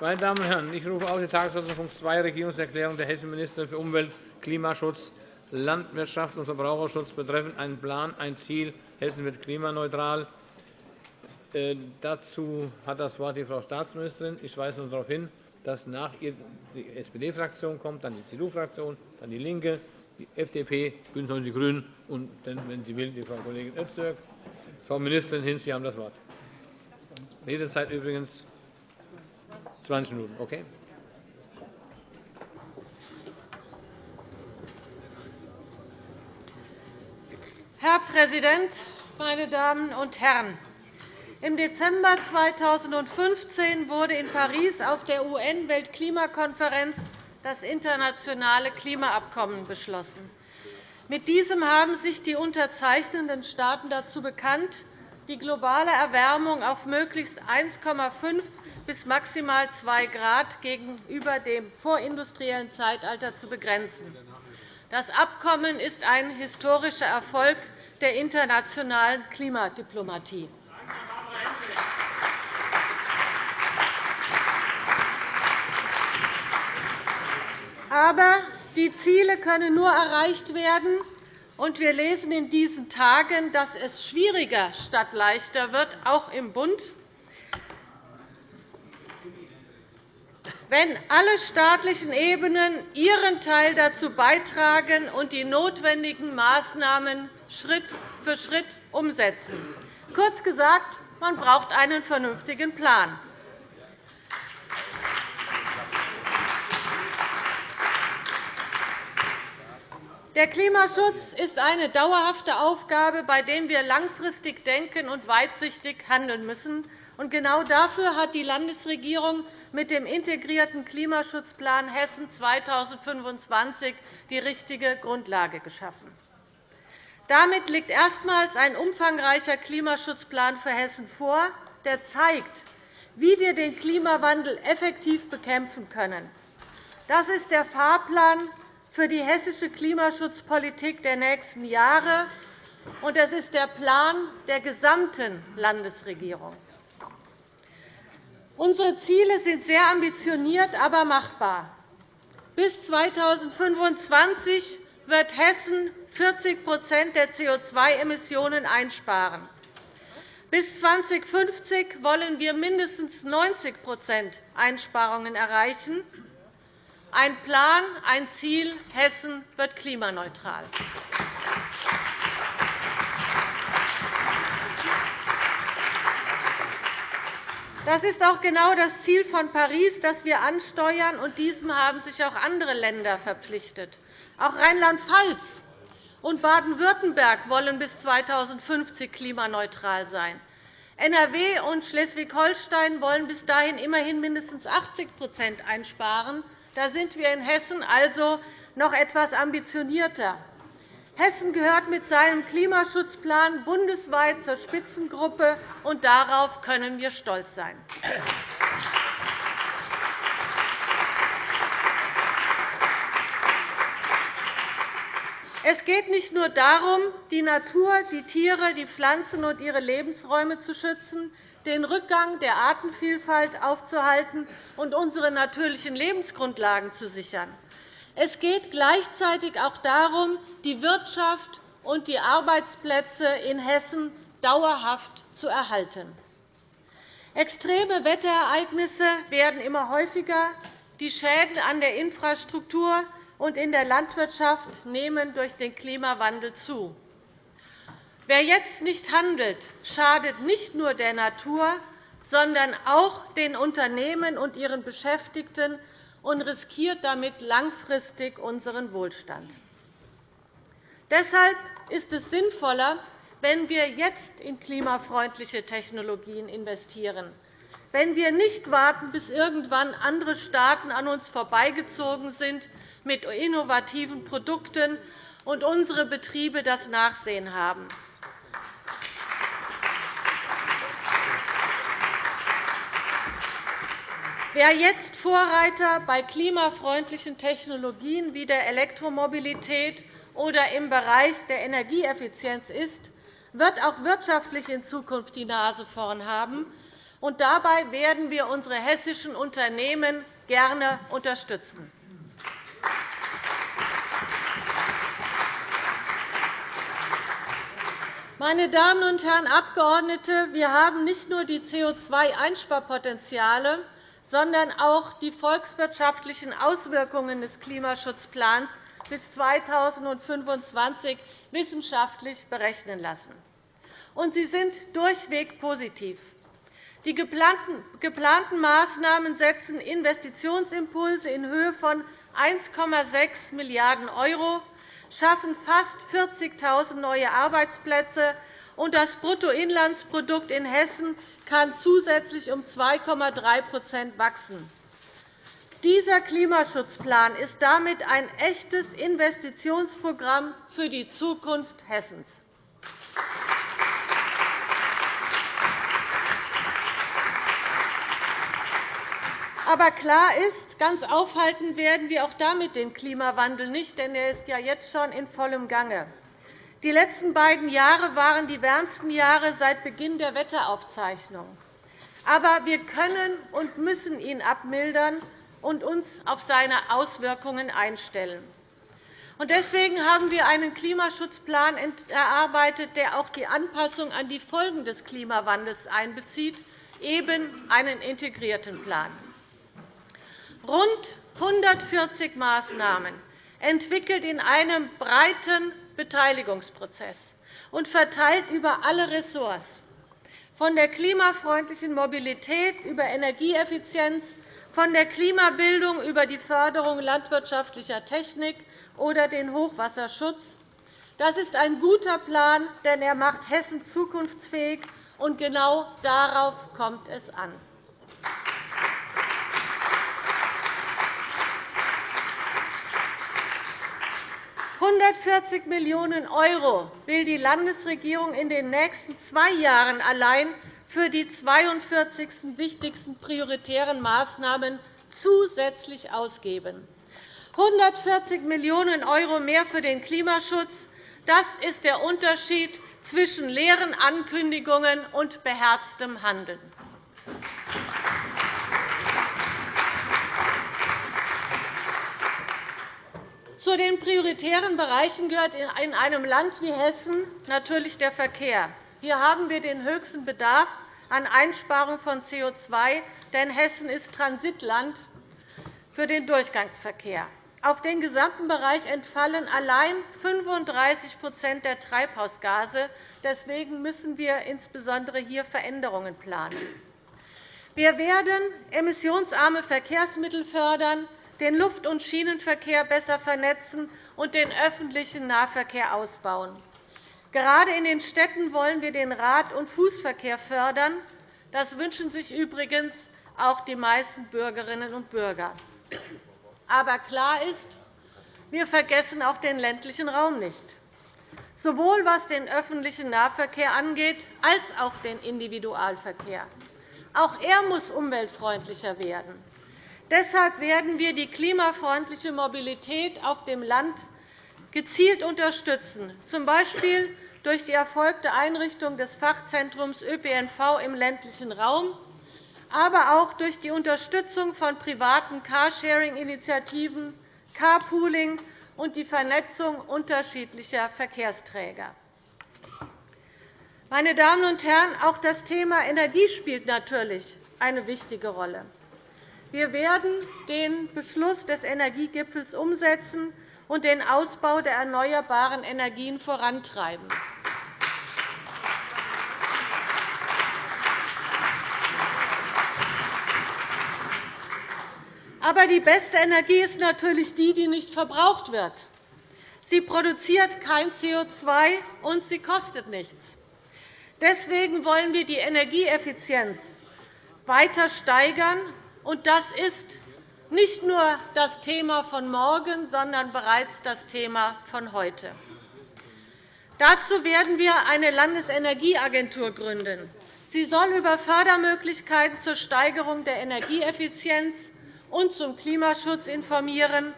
Meine Damen und Herren, ich rufe auf die Tagesordnung Punkt 2 Regierungserklärung der hessischen Ministerin für Umwelt, Klimaschutz, Landwirtschaft und Verbraucherschutz betreffend einen Plan, ein Ziel. Hessen wird klimaneutral. Äh, dazu hat das Wort die Frau Staatsministerin. Ich weise nur darauf hin, dass nach ihr die SPD-Fraktion kommt, dann die CDU-Fraktion, dann DIE LINKE, die FDP, BÜNDNIS 90 die GRÜNEN und dann, wenn sie will, die Frau Kollegin Öztürk. Frau Ministerin Hinz, Sie haben das Wort. Redezeit übrigens 20 Minuten. Okay? Herr Präsident, meine Damen und Herren! Im Dezember 2015 wurde in Paris auf der UN-Weltklimakonferenz das internationale Klimaabkommen beschlossen. Mit diesem haben sich die unterzeichnenden Staaten dazu bekannt, die globale Erwärmung auf möglichst 1,5 bis maximal 2 Grad gegenüber dem vorindustriellen Zeitalter zu begrenzen. Das Abkommen ist ein historischer Erfolg der internationalen Klimadiplomatie. Aber die Ziele können nur erreicht werden, und wir lesen in diesen Tagen, dass es schwieriger statt leichter wird, auch im Bund, wenn alle staatlichen Ebenen ihren Teil dazu beitragen und die notwendigen Maßnahmen Schritt für Schritt umsetzen. Kurz gesagt, man braucht einen vernünftigen Plan. Der Klimaschutz ist eine dauerhafte Aufgabe, bei der wir langfristig denken und weitsichtig handeln müssen. Genau dafür hat die Landesregierung mit dem integrierten Klimaschutzplan Hessen 2025 die richtige Grundlage geschaffen. Damit liegt erstmals ein umfangreicher Klimaschutzplan für Hessen vor, der zeigt, wie wir den Klimawandel effektiv bekämpfen können. Das ist der Fahrplan für die hessische Klimaschutzpolitik der nächsten Jahre, und es ist der Plan der gesamten Landesregierung. Unsere Ziele sind sehr ambitioniert, aber machbar. Bis 2025 wird Hessen 40% der CO2-Emissionen einsparen. Bis 2050 wollen wir mindestens 90% Einsparungen erreichen. Ein Plan, ein Ziel. Hessen wird klimaneutral. Das ist auch genau das Ziel von Paris, das wir ansteuern, und diesem haben sich auch andere Länder verpflichtet. Auch Rheinland-Pfalz und Baden-Württemberg wollen bis 2050 klimaneutral sein. NRW und Schleswig-Holstein wollen bis dahin immerhin mindestens 80% einsparen. Da sind wir in Hessen also noch etwas ambitionierter. Hessen gehört mit seinem Klimaschutzplan bundesweit zur Spitzengruppe, und darauf können wir stolz sein. Es geht nicht nur darum, die Natur, die Tiere, die Pflanzen und ihre Lebensräume zu schützen, den Rückgang der Artenvielfalt aufzuhalten und unsere natürlichen Lebensgrundlagen zu sichern. Es geht gleichzeitig auch darum, die Wirtschaft und die Arbeitsplätze in Hessen dauerhaft zu erhalten. Extreme Wetterereignisse werden immer häufiger. Die Schäden an der Infrastruktur und in der Landwirtschaft nehmen durch den Klimawandel zu. Wer jetzt nicht handelt, schadet nicht nur der Natur, sondern auch den Unternehmen und ihren Beschäftigten und riskiert damit langfristig unseren Wohlstand. Deshalb ist es sinnvoller, wenn wir jetzt in klimafreundliche Technologien investieren, wenn wir nicht warten, bis irgendwann andere Staaten an uns vorbeigezogen sind mit innovativen Produkten und unsere Betriebe das Nachsehen haben. Wer jetzt Vorreiter bei klimafreundlichen Technologien wie der Elektromobilität oder im Bereich der Energieeffizienz ist, wird auch wirtschaftlich in Zukunft die Nase vorn haben Und dabei werden wir unsere hessischen Unternehmen gerne unterstützen. Meine Damen und Herren Abgeordnete, wir haben nicht nur die CO2-Einsparpotenziale, sondern auch die volkswirtschaftlichen Auswirkungen des Klimaschutzplans bis 2025 wissenschaftlich berechnen lassen. Und sie sind durchweg positiv. Die geplanten Maßnahmen setzen Investitionsimpulse in Höhe von 1,6 Milliarden € schaffen fast 40.000 neue Arbeitsplätze, und das Bruttoinlandsprodukt in Hessen kann zusätzlich um 2,3% wachsen. Dieser Klimaschutzplan ist damit ein echtes Investitionsprogramm für die Zukunft Hessens. Aber klar ist, ganz aufhalten werden wir auch damit den Klimawandel nicht, denn er ist ja jetzt schon in vollem Gange. Die letzten beiden Jahre waren die wärmsten Jahre seit Beginn der Wetteraufzeichnung. Aber wir können und müssen ihn abmildern und uns auf seine Auswirkungen einstellen. Deswegen haben wir einen Klimaschutzplan erarbeitet, der auch die Anpassung an die Folgen des Klimawandels einbezieht, eben einen integrierten Plan rund 140 Maßnahmen entwickelt in einem breiten Beteiligungsprozess und verteilt über alle Ressorts, von der klimafreundlichen Mobilität über Energieeffizienz, von der Klimabildung über die Förderung landwirtschaftlicher Technik oder den Hochwasserschutz. Das ist ein guter Plan, denn er macht Hessen zukunftsfähig, und genau darauf kommt es an. 140 Millionen € will die Landesregierung in den nächsten zwei Jahren allein für die 42 wichtigsten prioritären Maßnahmen zusätzlich ausgeben. 140 Millionen € mehr für den Klimaschutz. Das ist der Unterschied zwischen leeren Ankündigungen und beherztem Handeln. Zu den prioritären Bereichen gehört in einem Land wie Hessen natürlich der Verkehr. Hier haben wir den höchsten Bedarf an Einsparung von CO2, denn Hessen ist Transitland für den Durchgangsverkehr. Auf den gesamten Bereich entfallen allein 35% der Treibhausgase. Deswegen müssen wir insbesondere hier Veränderungen planen. Wir werden emissionsarme Verkehrsmittel fördern den Luft- und Schienenverkehr besser vernetzen und den öffentlichen Nahverkehr ausbauen. Gerade in den Städten wollen wir den Rad- und Fußverkehr fördern. Das wünschen sich übrigens auch die meisten Bürgerinnen und Bürger. Aber klar ist, wir vergessen auch den ländlichen Raum nicht, sowohl was den öffentlichen Nahverkehr angeht, als auch den Individualverkehr. Auch er muss umweltfreundlicher werden. Deshalb werden wir die klimafreundliche Mobilität auf dem Land gezielt unterstützen, z. B. durch die erfolgte Einrichtung des Fachzentrums ÖPNV im ländlichen Raum, aber auch durch die Unterstützung von privaten Carsharing-Initiativen, Carpooling und die Vernetzung unterschiedlicher Verkehrsträger. Meine Damen und Herren, auch das Thema Energie spielt natürlich eine wichtige Rolle. Wir werden den Beschluss des Energiegipfels umsetzen und den Ausbau der erneuerbaren Energien vorantreiben. Aber die beste Energie ist natürlich die, die nicht verbraucht wird. Sie produziert kein CO2, und sie kostet nichts. Deswegen wollen wir die Energieeffizienz weiter steigern und das ist nicht nur das Thema von morgen, sondern bereits das Thema von heute. Dazu werden wir eine Landesenergieagentur gründen. Sie soll über Fördermöglichkeiten zur Steigerung der Energieeffizienz und zum Klimaschutz informieren,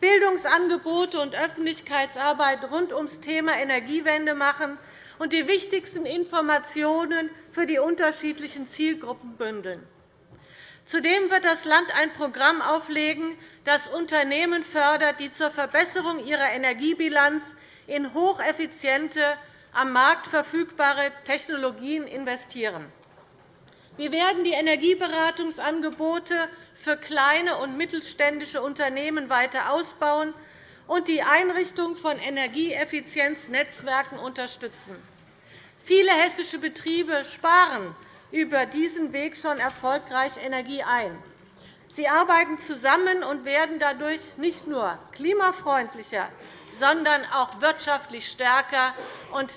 Bildungsangebote und Öffentlichkeitsarbeit rund ums Thema Energiewende machen und die wichtigsten Informationen für die unterschiedlichen Zielgruppen bündeln. Zudem wird das Land ein Programm auflegen, das Unternehmen fördert, die zur Verbesserung ihrer Energiebilanz in hocheffiziente, am Markt verfügbare Technologien investieren. Wir werden die Energieberatungsangebote für kleine und mittelständische Unternehmen weiter ausbauen und die Einrichtung von Energieeffizienznetzwerken unterstützen. Viele hessische Betriebe sparen über diesen Weg schon erfolgreich Energie ein. Sie arbeiten zusammen und werden dadurch nicht nur klimafreundlicher, sondern auch wirtschaftlich stärker.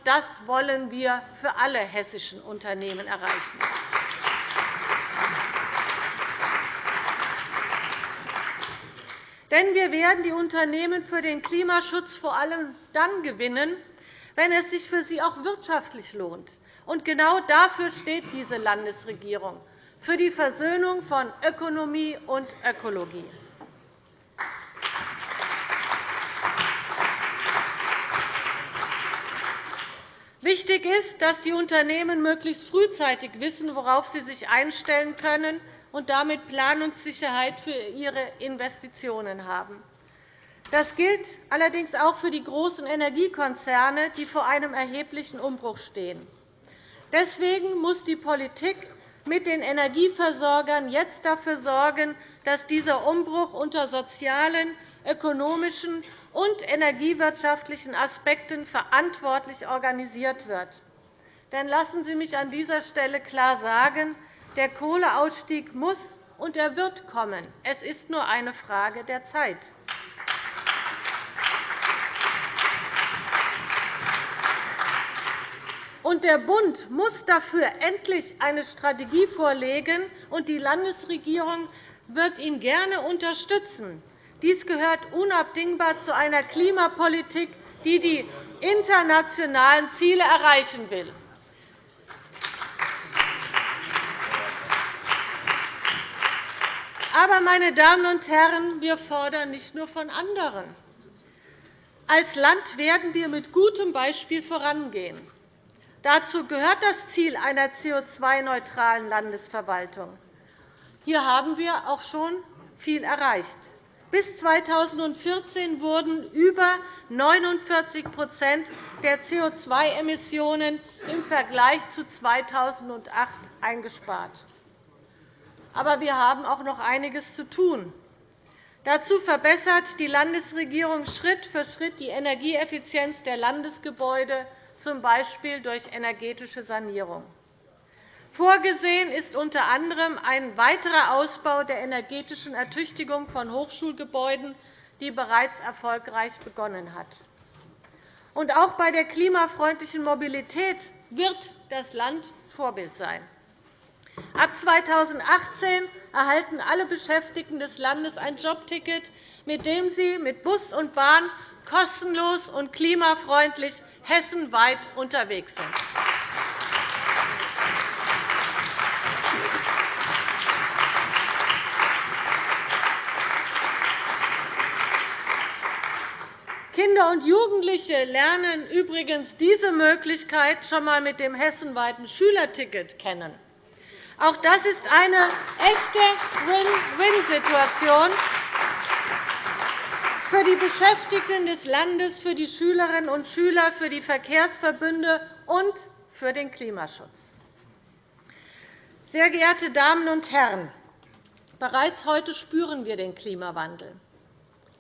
Das wollen wir für alle hessischen Unternehmen erreichen. Denn wir werden die Unternehmen für den Klimaschutz vor allem dann gewinnen, wenn es sich für sie auch wirtschaftlich lohnt. Und genau dafür steht diese Landesregierung, für die Versöhnung von Ökonomie und Ökologie. Wichtig ist, dass die Unternehmen möglichst frühzeitig wissen, worauf sie sich einstellen können und damit Planungssicherheit für ihre Investitionen haben. Das gilt allerdings auch für die großen Energiekonzerne, die vor einem erheblichen Umbruch stehen. Deswegen muss die Politik mit den Energieversorgern jetzt dafür sorgen, dass dieser Umbruch unter sozialen, ökonomischen und energiewirtschaftlichen Aspekten verantwortlich organisiert wird. Denn lassen Sie mich an dieser Stelle klar sagen, der Kohleausstieg muss und er wird kommen. Es ist nur eine Frage der Zeit. Und der Bund muss dafür endlich eine Strategie vorlegen, und die Landesregierung wird ihn gerne unterstützen. Dies gehört unabdingbar zu einer Klimapolitik, die die internationalen Ziele erreichen will. Aber, meine Damen und Herren, wir fordern nicht nur von anderen. Als Land werden wir mit gutem Beispiel vorangehen. Dazu gehört das Ziel einer CO2-neutralen Landesverwaltung. Hier haben wir auch schon viel erreicht. Bis 2014 wurden über 49% der CO2-Emissionen im Vergleich zu 2008 eingespart. Aber wir haben auch noch einiges zu tun. Dazu verbessert die Landesregierung Schritt für Schritt die Energieeffizienz der Landesgebäude z. B. durch energetische Sanierung. Vorgesehen ist unter anderem ein weiterer Ausbau der energetischen Ertüchtigung von Hochschulgebäuden, die bereits erfolgreich begonnen hat. Auch bei der klimafreundlichen Mobilität wird das Land Vorbild sein. Ab 2018 erhalten alle Beschäftigten des Landes ein Jobticket, mit dem sie mit Bus und Bahn kostenlos und klimafreundlich hessenweit unterwegs sind. Kinder und Jugendliche lernen übrigens diese Möglichkeit schon einmal mit dem hessenweiten Schülerticket kennen. Auch das ist eine echte Win-Win-Situation für die Beschäftigten des Landes, für die Schülerinnen und Schüler, für die Verkehrsverbünde und für den Klimaschutz. Sehr geehrte Damen und Herren, bereits heute spüren wir den Klimawandel.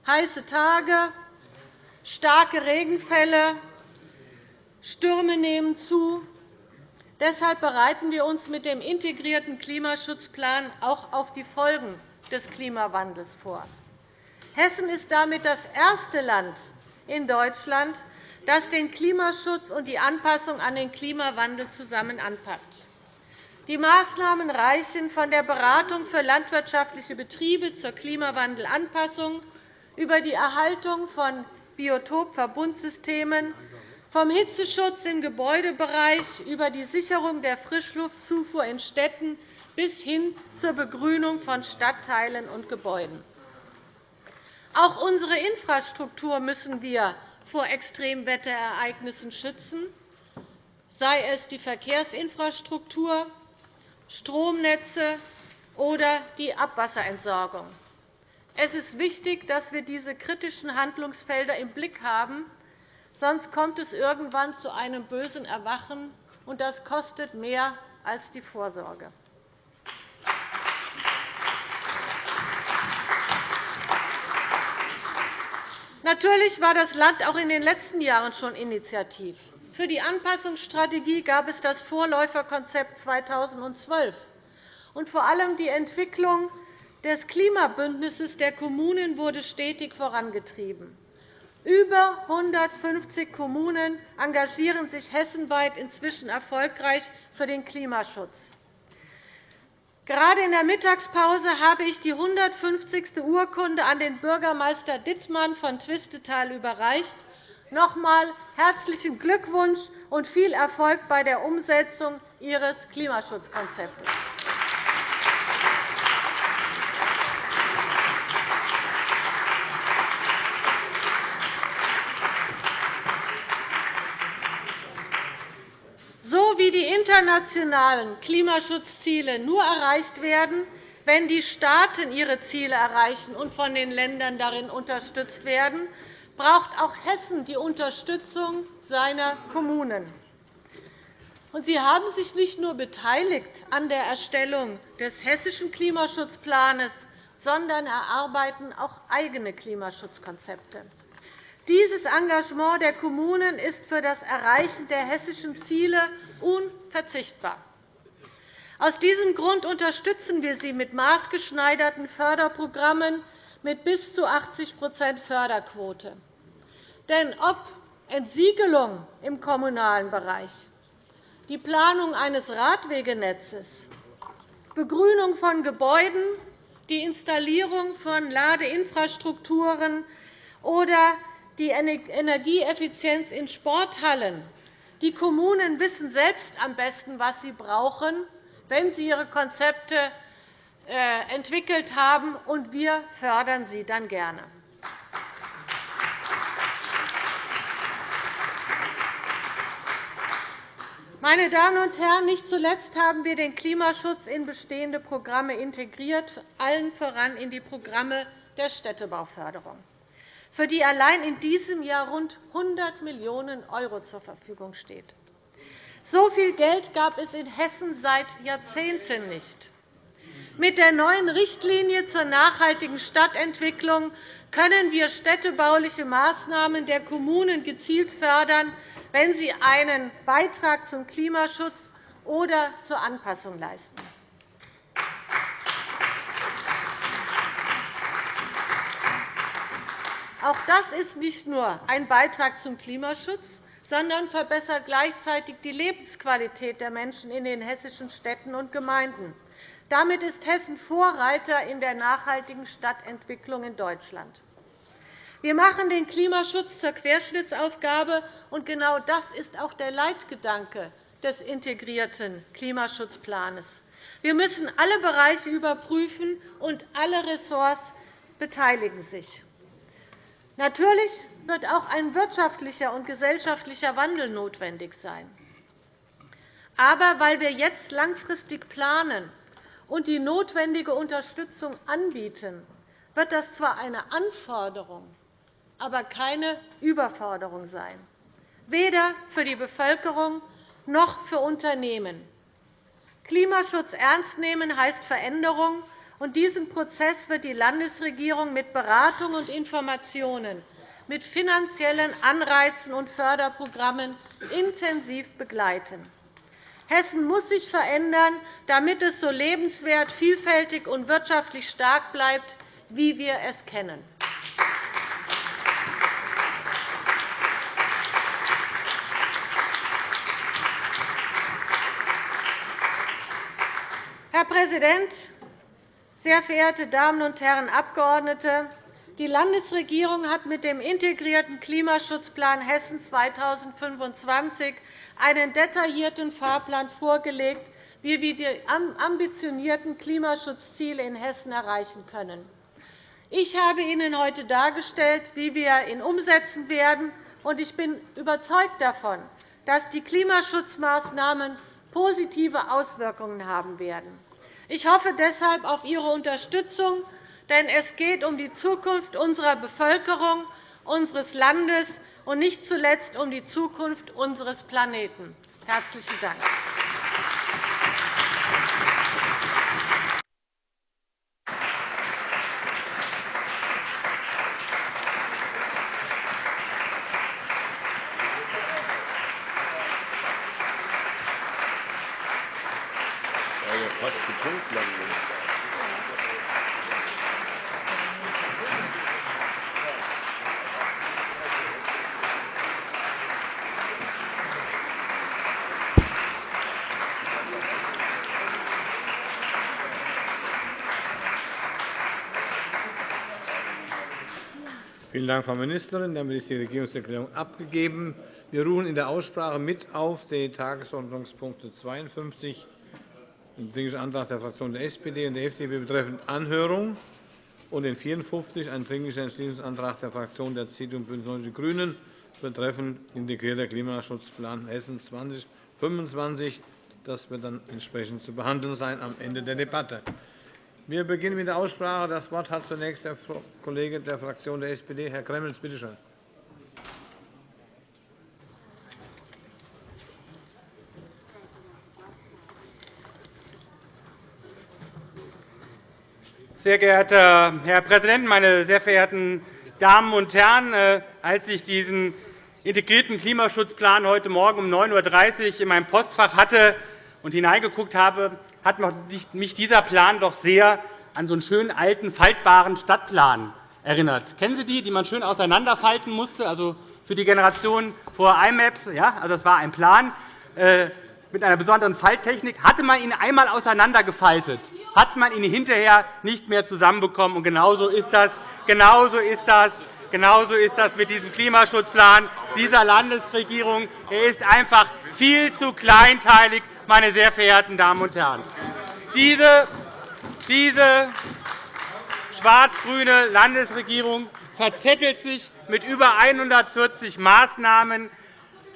Heiße Tage, starke Regenfälle, Stürme nehmen zu. Deshalb bereiten wir uns mit dem integrierten Klimaschutzplan auch auf die Folgen des Klimawandels vor. Hessen ist damit das erste Land in Deutschland, das den Klimaschutz und die Anpassung an den Klimawandel zusammen anpackt. Die Maßnahmen reichen von der Beratung für landwirtschaftliche Betriebe zur Klimawandelanpassung über die Erhaltung von Biotopverbundsystemen, vom Hitzeschutz im Gebäudebereich über die Sicherung der Frischluftzufuhr in Städten bis hin zur Begrünung von Stadtteilen und Gebäuden. Auch unsere Infrastruktur müssen wir vor Extremwetterereignissen schützen. sei es die Verkehrsinfrastruktur, Stromnetze oder die Abwasserentsorgung. Es ist wichtig, dass wir diese kritischen Handlungsfelder im Blick haben, sonst kommt es irgendwann zu einem bösen Erwachen, und das kostet mehr als die Vorsorge. Natürlich war das Land auch in den letzten Jahren schon initiativ. Für die Anpassungsstrategie gab es das Vorläuferkonzept 2012. Und vor allem die Entwicklung des Klimabündnisses der Kommunen wurde stetig vorangetrieben. Über 150 Kommunen engagieren sich hessenweit inzwischen erfolgreich für den Klimaschutz. Gerade in der Mittagspause habe ich die 150. Urkunde an den Bürgermeister Dittmann von Twistetal überreicht. Noch einmal herzlichen Glückwunsch und viel Erfolg bei der Umsetzung Ihres Klimaschutzkonzeptes. wie die internationalen Klimaschutzziele nur erreicht werden, wenn die Staaten ihre Ziele erreichen und von den Ländern darin unterstützt werden, braucht auch Hessen die Unterstützung seiner Kommunen. Sie haben sich nicht nur beteiligt an der Erstellung des hessischen Klimaschutzplans, sondern erarbeiten auch eigene Klimaschutzkonzepte. Dieses Engagement der Kommunen ist für das Erreichen der hessischen Ziele unverzichtbar. Aus diesem Grund unterstützen wir sie mit maßgeschneiderten Förderprogrammen mit bis zu 80% Förderquote. Denn ob Entsiegelung im kommunalen Bereich, die Planung eines Radwegenetzes, Begrünung von Gebäuden, die Installierung von Ladeinfrastrukturen oder die Energieeffizienz in Sporthallen. Die Kommunen wissen selbst am besten, was sie brauchen, wenn sie ihre Konzepte äh, entwickelt haben, und wir fördern sie dann gerne. Meine Damen und Herren, nicht zuletzt haben wir den Klimaschutz in bestehende Programme integriert, allen voran in die Programme der Städtebauförderung für die allein in diesem Jahr rund 100 Millionen € zur Verfügung steht. So viel Geld gab es in Hessen seit Jahrzehnten nicht. Mit der neuen Richtlinie zur nachhaltigen Stadtentwicklung können wir städtebauliche Maßnahmen der Kommunen gezielt fördern, wenn sie einen Beitrag zum Klimaschutz oder zur Anpassung leisten. Auch das ist nicht nur ein Beitrag zum Klimaschutz, sondern verbessert gleichzeitig die Lebensqualität der Menschen in den hessischen Städten und Gemeinden. Damit ist Hessen Vorreiter in der nachhaltigen Stadtentwicklung in Deutschland. Wir machen den Klimaschutz zur Querschnittsaufgabe, und genau das ist auch der Leitgedanke des integrierten Klimaschutzplans. Wir müssen alle Bereiche überprüfen, und alle Ressorts beteiligen sich. Natürlich wird auch ein wirtschaftlicher und gesellschaftlicher Wandel notwendig sein. Aber weil wir jetzt langfristig planen und die notwendige Unterstützung anbieten, wird das zwar eine Anforderung, aber keine Überforderung sein, weder für die Bevölkerung noch für Unternehmen. Klimaschutz ernst nehmen heißt Veränderung, und diesen Prozess wird die Landesregierung mit Beratung und Informationen, mit finanziellen Anreizen und Förderprogrammen intensiv begleiten. Hessen muss sich verändern, damit es so lebenswert, vielfältig und wirtschaftlich stark bleibt, wie wir es kennen. Herr Präsident, sehr verehrte Damen und Herren Abgeordnete! Die Landesregierung hat mit dem integrierten Klimaschutzplan Hessen 2025 einen detaillierten Fahrplan vorgelegt, wie wir die ambitionierten Klimaschutzziele in Hessen erreichen können. Ich habe Ihnen heute dargestellt, wie wir ihn umsetzen werden, und ich bin überzeugt davon, dass die Klimaschutzmaßnahmen positive Auswirkungen haben werden. Ich hoffe deshalb auf Ihre Unterstützung, denn es geht um die Zukunft unserer Bevölkerung, unseres Landes und nicht zuletzt um die Zukunft unseres Planeten. – Herzlichen Dank. fast die Punktlandung. Vielen Dank, Frau Ministerin. Damit ist die Regierungserklärung abgegeben. Wir rufen in der Aussprache mit auf die Tagesordnungspunkte 52 den Dringlichen Antrag der Fraktionen der SPD und der FDP betreffend Anhörung und den 54, einen Dringlichen Entschließungsantrag der Fraktionen der CDU und BÜNDNIS 90 die GRÜNEN betreffend integrierter Klimaschutzplan Hessen 2025. Das wird dann entsprechend zu behandeln sein am Ende der Debatte. Wir beginnen mit der Aussprache. Das Wort hat zunächst der Kollege der Fraktion der SPD, Herr Gremmels. Bitte schön. Sehr geehrter Herr Präsident, meine sehr verehrten Damen und Herren! Äh, als ich diesen integrierten Klimaschutzplan heute Morgen um 9.30 Uhr in meinem Postfach hatte und hineingeguckt habe, hat mich dieser Plan doch sehr an so einen schönen alten faltbaren Stadtplan erinnert. Kennen Sie die, die man schön auseinanderfalten musste? Also für die Generation vor IMAPs, ja, also das war ein Plan. Äh, mit einer besonderen Falttechnik. Hatte man ihn einmal auseinandergefaltet, hat man ihn hinterher nicht mehr zusammenbekommen. Und genauso ist das, genauso ist das Genauso ist das mit diesem Klimaschutzplan dieser Landesregierung. Er ist einfach viel zu kleinteilig, meine sehr verehrten Damen und Herren. Diese, diese schwarz-grüne Landesregierung verzettelt sich mit über 140 Maßnahmen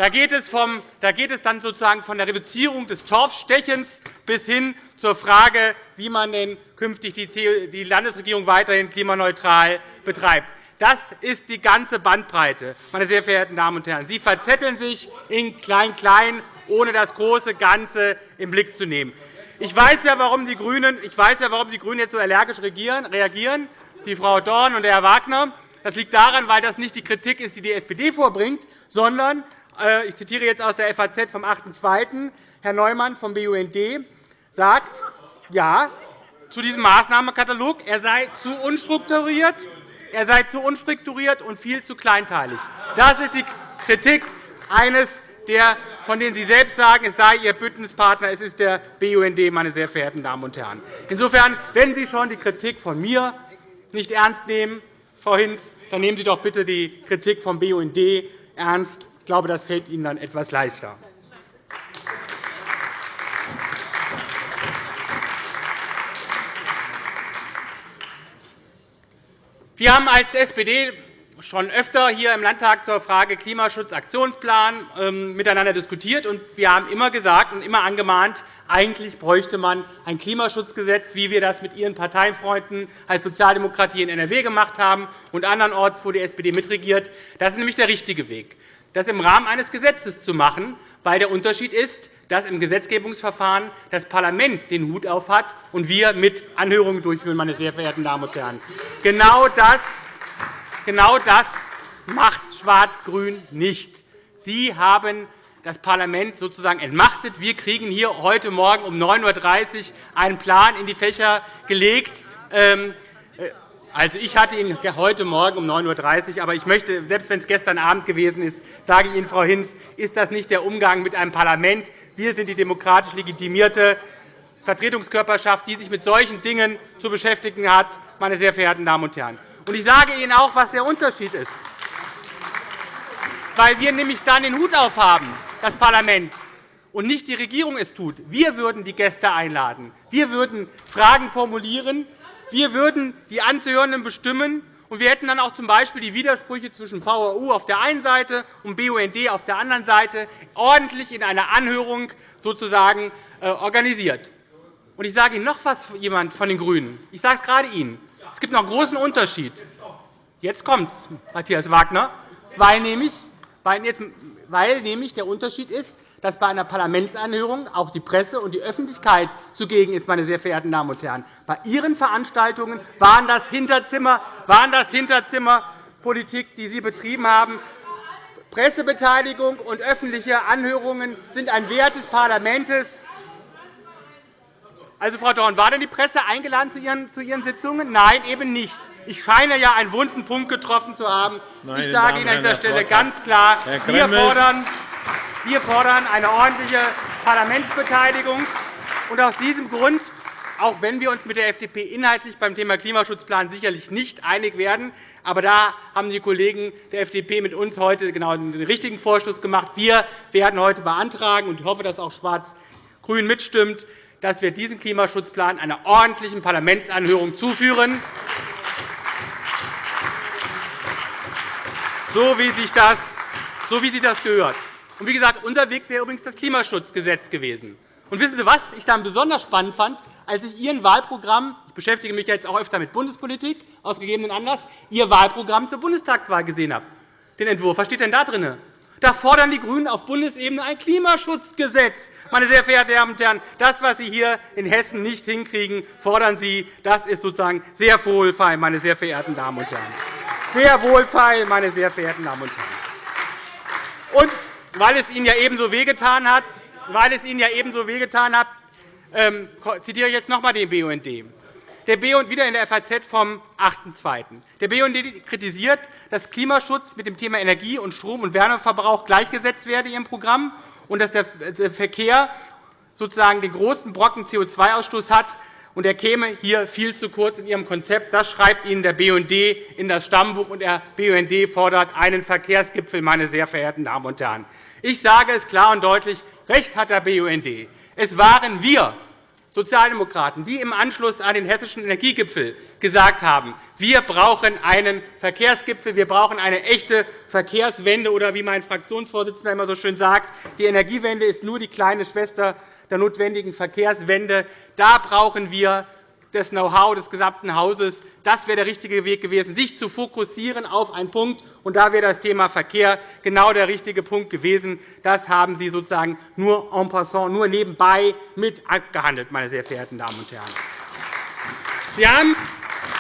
da geht, es vom, da geht es dann sozusagen von der Reduzierung des Torfstechens bis hin zur Frage, wie man denn künftig die Landesregierung weiterhin klimaneutral betreibt. Das ist die ganze Bandbreite, meine sehr verehrten Damen und Herren. Sie verzetteln sich in Klein-Klein, ohne das große Ganze im Blick zu nehmen. Ich weiß ja, warum die GRÜNEN, ich weiß ja, warum die GRÜNEN jetzt so allergisch reagieren, die Frau Dorn und der Herr Wagner. Das liegt daran, weil das nicht die Kritik ist, die die SPD vorbringt, sondern äh, ich zitiere jetzt aus der FAZ vom 8.2. Herr Neumann vom BUND sagt, ja, zu diesem Maßnahmenkatalog, er sei zu unstrukturiert, er sei zu unstrukturiert und viel zu kleinteilig. Das ist die Kritik eines der, von denen Sie selbst sagen, es sei Ihr Bündnispartner, es ist der BUND, meine sehr verehrten Damen und Herren. Insofern, wenn Sie schon die Kritik von mir nicht ernst nehmen, Frau Hinz, dann nehmen Sie doch bitte die Kritik vom BUND ernst. Ich glaube, das fällt Ihnen dann etwas leichter. Wir haben als SPD schon öfter hier im Landtag zur Frage Klimaschutzaktionsplan ähm, miteinander diskutiert. Wir haben immer gesagt und immer angemahnt, eigentlich bräuchte man ein Klimaschutzgesetz, wie wir das mit Ihren Parteienfreunden als Sozialdemokratie in NRW gemacht haben und andernorts, wo die SPD mitregiert. Das ist nämlich der richtige Weg das im Rahmen eines Gesetzes zu machen, weil der Unterschied ist, dass im Gesetzgebungsverfahren das Parlament den Hut aufhat und wir mit Anhörungen durchführen, meine sehr verehrten Damen und Herren. Genau das, genau das macht Schwarz-Grün nicht. Sie haben das Parlament sozusagen entmachtet. Wir kriegen hier heute Morgen um 9.30 Uhr einen Plan in die Fächer gelegt, ähm, also, ich hatte ihn heute Morgen um 9.30 Uhr. Aber ich möchte, selbst wenn es gestern Abend gewesen ist, sage ich Ihnen, Frau Hinz, ist das nicht der Umgang mit einem Parlament. Wir sind die demokratisch legitimierte Vertretungskörperschaft, die sich mit solchen Dingen zu beschäftigen hat, meine sehr verehrten Damen und Herren. Und ich sage Ihnen auch, was der Unterschied ist. Weil wir nämlich dann den Hut aufhaben, das Parlament, und nicht die Regierung es tut. Wir würden die Gäste einladen. Wir würden Fragen formulieren wir würden die Anzuhörenden bestimmen, Und wir hätten dann auch z.B. die Widersprüche zwischen VHU auf der einen Seite und BUND auf der anderen Seite ordentlich in einer Anhörung sozusagen äh, organisiert. Und ich sage Ihnen noch etwas, jemand von den GRÜNEN. Ich sage es gerade Ihnen. Es gibt noch einen großen Unterschied. Jetzt kommt es, Matthias Wagner, weil nämlich, weil nämlich der Unterschied ist, dass bei einer Parlamentsanhörung auch die Presse und die Öffentlichkeit zugegen ist. Meine sehr verehrten Damen und Herren. Bei Ihren Veranstaltungen waren das Hinterzimmer, waren das Hinterzimmerpolitik, die Sie betrieben haben. Pressebeteiligung und öffentliche Anhörungen sind ein Wert des Parlaments. Also, Frau Dorn, war denn die Presse eingeladen zu Ihren, zu Ihren Sitzungen? Nein, eben nicht. Ich scheine ja einen wunden Punkt getroffen zu haben. Meine ich sage Ihnen an dieser Stelle ganz klar, wir fordern wir fordern eine ordentliche Parlamentsbeteiligung. Und aus diesem Grund, auch wenn wir uns mit der FDP inhaltlich beim Thema Klimaschutzplan sicherlich nicht einig werden, aber da haben die Kollegen der FDP mit uns heute genau den richtigen Vorstoß gemacht. Wir werden heute beantragen, und ich hoffe, dass auch Schwarz-Grün mitstimmt, dass wir diesen Klimaschutzplan einer ordentlichen Parlamentsanhörung zuführen, so wie sich das, so wie sich das gehört. Und wie gesagt, unser Weg wäre übrigens das Klimaschutzgesetz gewesen. Und wissen Sie, was ich dann besonders spannend fand, als ich Ihren Wahlprogramm – ich beschäftige mich jetzt auch öfter mit Bundespolitik, aus gegebenen Anlass – Ihr Wahlprogramm zur Bundestagswahl gesehen habe, den Entwurf. Was steht denn da drin? Da fordern die GRÜNEN auf Bundesebene ein Klimaschutzgesetz. Meine sehr verehrten Damen und Herren, das, was Sie hier in Hessen nicht hinkriegen, fordern Sie. Das ist sozusagen sehr wohlfeil, meine sehr verehrten Damen und Herren. Sehr wohlfeil, meine sehr verehrten Damen und Herren. Und weil es Ihnen ja ebenso wehgetan hat, weil es Ihnen ja ebenso wehgetan hat, ähm, zitiere ich jetzt noch einmal den BUND. Der BUND wieder in der FAZ vom 8.2. Der BUND kritisiert, dass Klimaschutz mit dem Thema Energie- und Strom- und Wärmeverbrauch gleichgesetzt werde in Ihrem Programm und dass der Verkehr sozusagen den großen Brocken CO2-Ausstoß hat, und er käme hier viel zu kurz in Ihrem Konzept. Das schreibt Ihnen der BUND in das Stammbuch, und der BUND fordert einen Verkehrsgipfel, meine sehr verehrten Damen und Herren. Ich sage es klar und deutlich, recht hat der BUND. Es waren wir Sozialdemokraten, die im Anschluss an den Hessischen Energiegipfel gesagt haben, wir brauchen einen Verkehrsgipfel, wir brauchen eine echte Verkehrswende, oder wie mein Fraktionsvorsitzender immer so schön sagt, die Energiewende ist nur die kleine Schwester der notwendigen Verkehrswende. Da brauchen wir das Know-how des gesamten Hauses. Das wäre der richtige Weg gewesen, sich zu fokussieren auf einen Punkt. Und da wäre das Thema Verkehr genau der richtige Punkt gewesen. Das haben Sie sozusagen nur en passant, nur nebenbei mit abgehandelt, meine sehr verehrten Damen und Herren. Sie haben,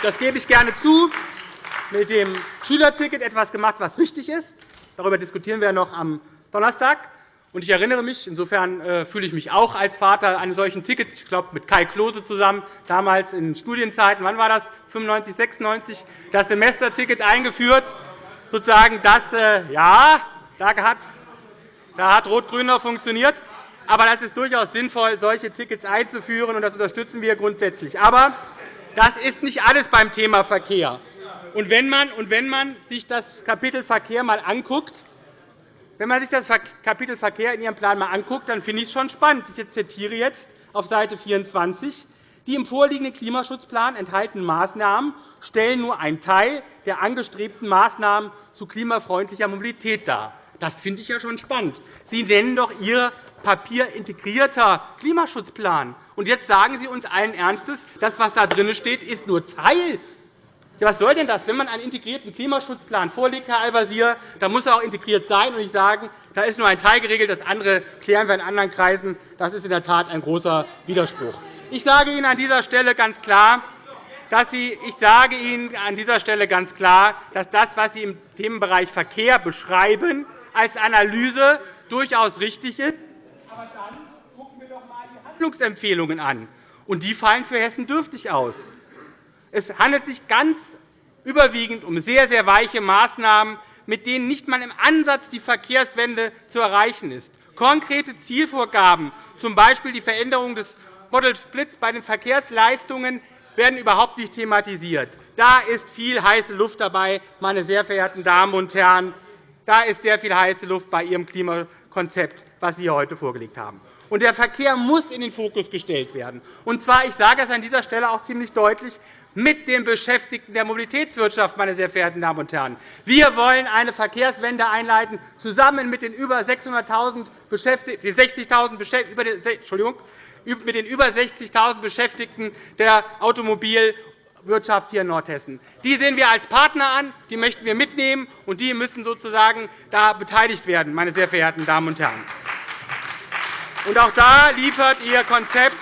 das gebe ich gerne zu, mit dem Schülerticket etwas gemacht, was richtig ist. Darüber diskutieren wir noch am Donnerstag. Ich erinnere mich, insofern äh, fühle ich mich auch als Vater eines solchen Tickets, ich glaube mit Kai Klose zusammen, damals in Studienzeiten, wann war das, 95, 96, das Semesterticket eingeführt. Sozusagen das, äh, ja, da hat, da hat Rot-Grün noch funktioniert. Aber das ist durchaus sinnvoll, solche Tickets einzuführen, und das unterstützen wir grundsätzlich. Aber das ist nicht alles beim Thema Verkehr. Und wenn man, und wenn man sich das Kapitel Verkehr einmal anguckt, wenn man sich das Kapitel Verkehr in Ihrem Plan einmal anguckt, dann finde ich es schon spannend. Ich zitiere jetzt auf Seite 24. Die im vorliegenden Klimaschutzplan enthaltenen Maßnahmen stellen nur einen Teil der angestrebten Maßnahmen zu klimafreundlicher Mobilität dar. Das finde ich ja schon spannend. Sie nennen doch Ihr Papier integrierter Klimaschutzplan. Und jetzt sagen Sie uns allen Ernstes, das, was da drin steht, ist nur Teil was soll denn das? Wenn man einen integrierten Klimaschutzplan vorlegt, Herr Al-Wazir, dann muss er auch integriert sein und nicht sagen, da ist nur ein Teil geregelt, das andere klären wir in anderen Kreisen. Das ist in der Tat ein großer Widerspruch. Ich sage Ihnen an dieser Stelle ganz klar, dass Sie, ich sage Ihnen an dieser Stelle ganz klar, dass das, was Sie im Themenbereich Verkehr beschreiben, als Analyse durchaus richtig ist. Aber dann gucken wir doch einmal die Handlungsempfehlungen an. Und die fallen für Hessen dürftig aus. Es handelt sich ganz überwiegend um sehr, sehr weiche Maßnahmen, mit denen nicht einmal im Ansatz die Verkehrswende zu erreichen ist. Konkrete Zielvorgaben, z. B. die Veränderung des Model Splits bei den Verkehrsleistungen, werden überhaupt nicht thematisiert. Da ist viel heiße Luft dabei, meine sehr verehrten Damen und Herren. Da ist sehr viel heiße Luft bei Ihrem Klimakonzept, das Sie heute vorgelegt haben. Und der Verkehr muss in den Fokus gestellt werden. Und zwar, ich sage es an dieser Stelle auch ziemlich deutlich, mit den Beschäftigten der Mobilitätswirtschaft. Meine sehr verehrten Damen und Herren. Wir wollen eine Verkehrswende einleiten, zusammen mit den über 600.000 Beschäftigten, Entschuldigung, mit den über 60.000 Beschäftigten der Automobilwirtschaft hier in Nordhessen. Die sehen wir als Partner an, die möchten wir mitnehmen, und die müssen sozusagen da beteiligt werden. Meine sehr verehrten Damen und Herren. Und auch da liefert Ihr Konzept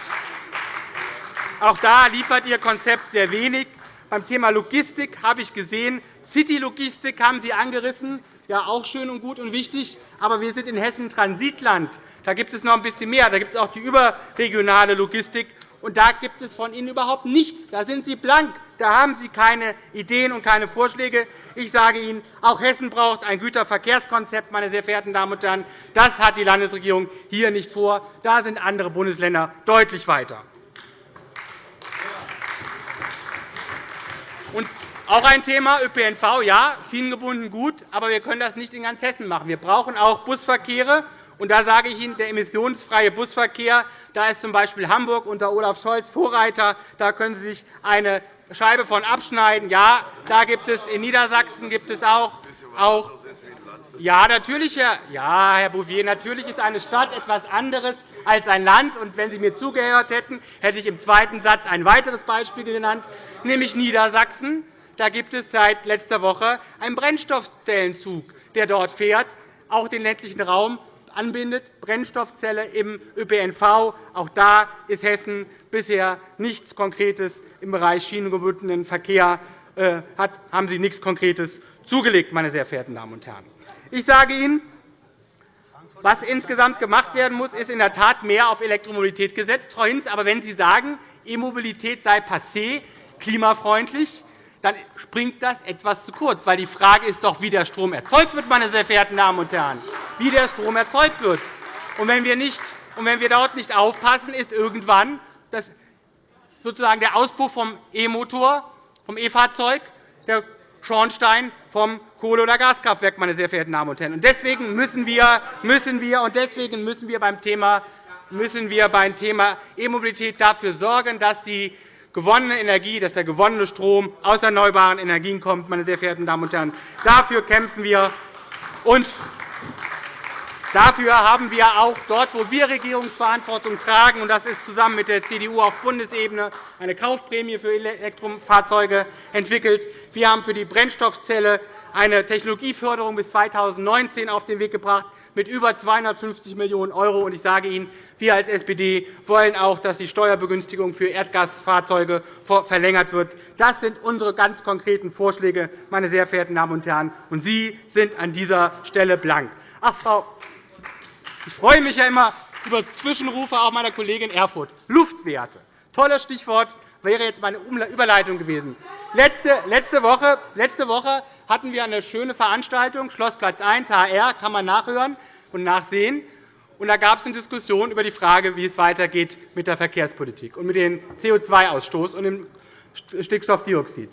auch da liefert Ihr Konzept sehr wenig. Beim Thema Logistik habe ich gesehen, City-Logistik haben Sie angerissen. Ja, auch schön und gut und wichtig. Aber wir sind in Hessen Transitland. Da gibt es noch ein bisschen mehr. Da gibt es auch die überregionale Logistik. Und da gibt es von Ihnen überhaupt nichts. Da sind Sie blank. Da haben Sie keine Ideen und keine Vorschläge. Ich sage Ihnen, auch Hessen braucht ein Güterverkehrskonzept. Meine sehr verehrten Damen und Herren. Das hat die Landesregierung hier nicht vor. Da sind andere Bundesländer deutlich weiter. Und auch ein Thema ÖPNV, ja, schienengebunden gut, aber wir können das nicht in ganz Hessen machen. Wir brauchen auch Busverkehre. Und da sage ich Ihnen, der emissionsfreie Busverkehr, da ist z. B. Hamburg unter Olaf Scholz Vorreiter. Da können Sie sich eine Scheibe von abschneiden. Ja, da gibt es in Niedersachsen gibt es auch, auch ja, natürlich, Herr, ja, Herr Bouvier, natürlich ist eine Stadt etwas anderes als ein Land. Und wenn Sie mir zugehört hätten, hätte ich im zweiten Satz ein weiteres Beispiel genannt, nämlich Niedersachsen. Da gibt es seit letzter Woche einen Brennstoffzellenzug, der dort fährt, auch den ländlichen Raum anbindet, Brennstoffzelle im ÖPNV. Auch da ist Hessen bisher nichts Konkretes im Bereich schienengebundenen Verkehr. Äh, haben Sie nichts Konkretes zugelegt, meine sehr verehrten Damen und Herren. Ich sage Ihnen, was insgesamt gemacht werden muss, ist in der Tat mehr auf Elektromobilität gesetzt, Frau Hinz. Aber wenn Sie sagen, E-Mobilität sei passé, klimafreundlich, dann springt das etwas zu kurz. Weil die Frage ist doch, wie der Strom erzeugt wird, meine sehr verehrten Damen und Herren. Wie der Strom erzeugt wird. Und wenn wir, nicht, und wenn wir dort nicht aufpassen, ist irgendwann das sozusagen der Auspuff vom E-Motor, vom E-Fahrzeug, der Schornstein vom Kohle- oder Gaskraftwerk, meine sehr verehrten Damen und Herren. Deswegen müssen wir, müssen wir, und deswegen müssen wir beim Thema müssen wir beim Thema E-Mobilität dafür sorgen, dass die gewonnene Energie, dass der gewonnene Strom aus erneuerbaren Energien kommt. Meine sehr verehrten Damen und Herren. Dafür kämpfen wir. Und Dafür haben wir auch dort, wo wir Regierungsverantwortung tragen, und das ist zusammen mit der CDU auf Bundesebene, eine Kaufprämie für Elektrofahrzeuge entwickelt. Wir haben für die Brennstoffzelle eine Technologieförderung bis 2019 auf den Weg gebracht mit über 250 Millionen €. Ich sage Ihnen, wir als SPD wollen auch, dass die Steuerbegünstigung für Erdgasfahrzeuge verlängert wird. Das sind unsere ganz konkreten Vorschläge, meine sehr verehrten Damen und Herren. Und Sie sind an dieser Stelle blank. Ach, Frau ich freue mich ja immer über Zwischenrufe auch meiner Kollegin Erfurth. Luftwerte. Tolles Stichwort wäre jetzt meine Überleitung gewesen. Letzte Woche, hatten wir eine schöne Veranstaltung, Schlossplatz 1, HR, kann man nachhören und nachsehen. Da gab es eine Diskussion über die Frage, wie es weitergeht mit der Verkehrspolitik und mit dem CO2-Ausstoß und dem Stickstoffdioxid.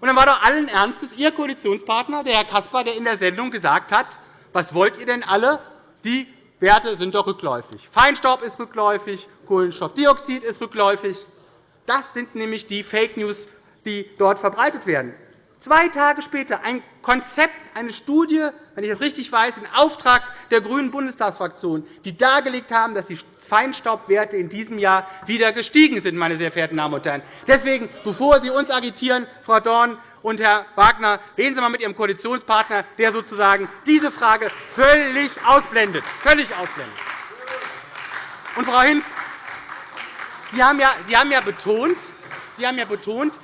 Und dann war doch allen Ernstes Ihr Koalitionspartner, der Herr Caspar, der in der Sendung gesagt hat, was wollt ihr denn alle? Die Werte sind doch rückläufig. Feinstaub ist rückläufig, Kohlenstoffdioxid ist rückläufig. Das sind nämlich die Fake News, die dort verbreitet werden. Zwei Tage später ein Konzept, eine Studie, wenn ich das richtig weiß, in Auftrag der grünen Bundestagsfraktion, die dargelegt haben, dass die Feinstaubwerte in diesem Jahr wieder gestiegen sind. Meine sehr verehrten Damen und Herren. Deswegen, bevor Sie uns agitieren, Frau Dorn und Herr Wagner, reden Sie einmal mit Ihrem Koalitionspartner, der sozusagen diese Frage völlig ausblendet. Völlig ausblendet. Und, Frau Hinz, Sie haben ja, betont, Sie haben ja betont,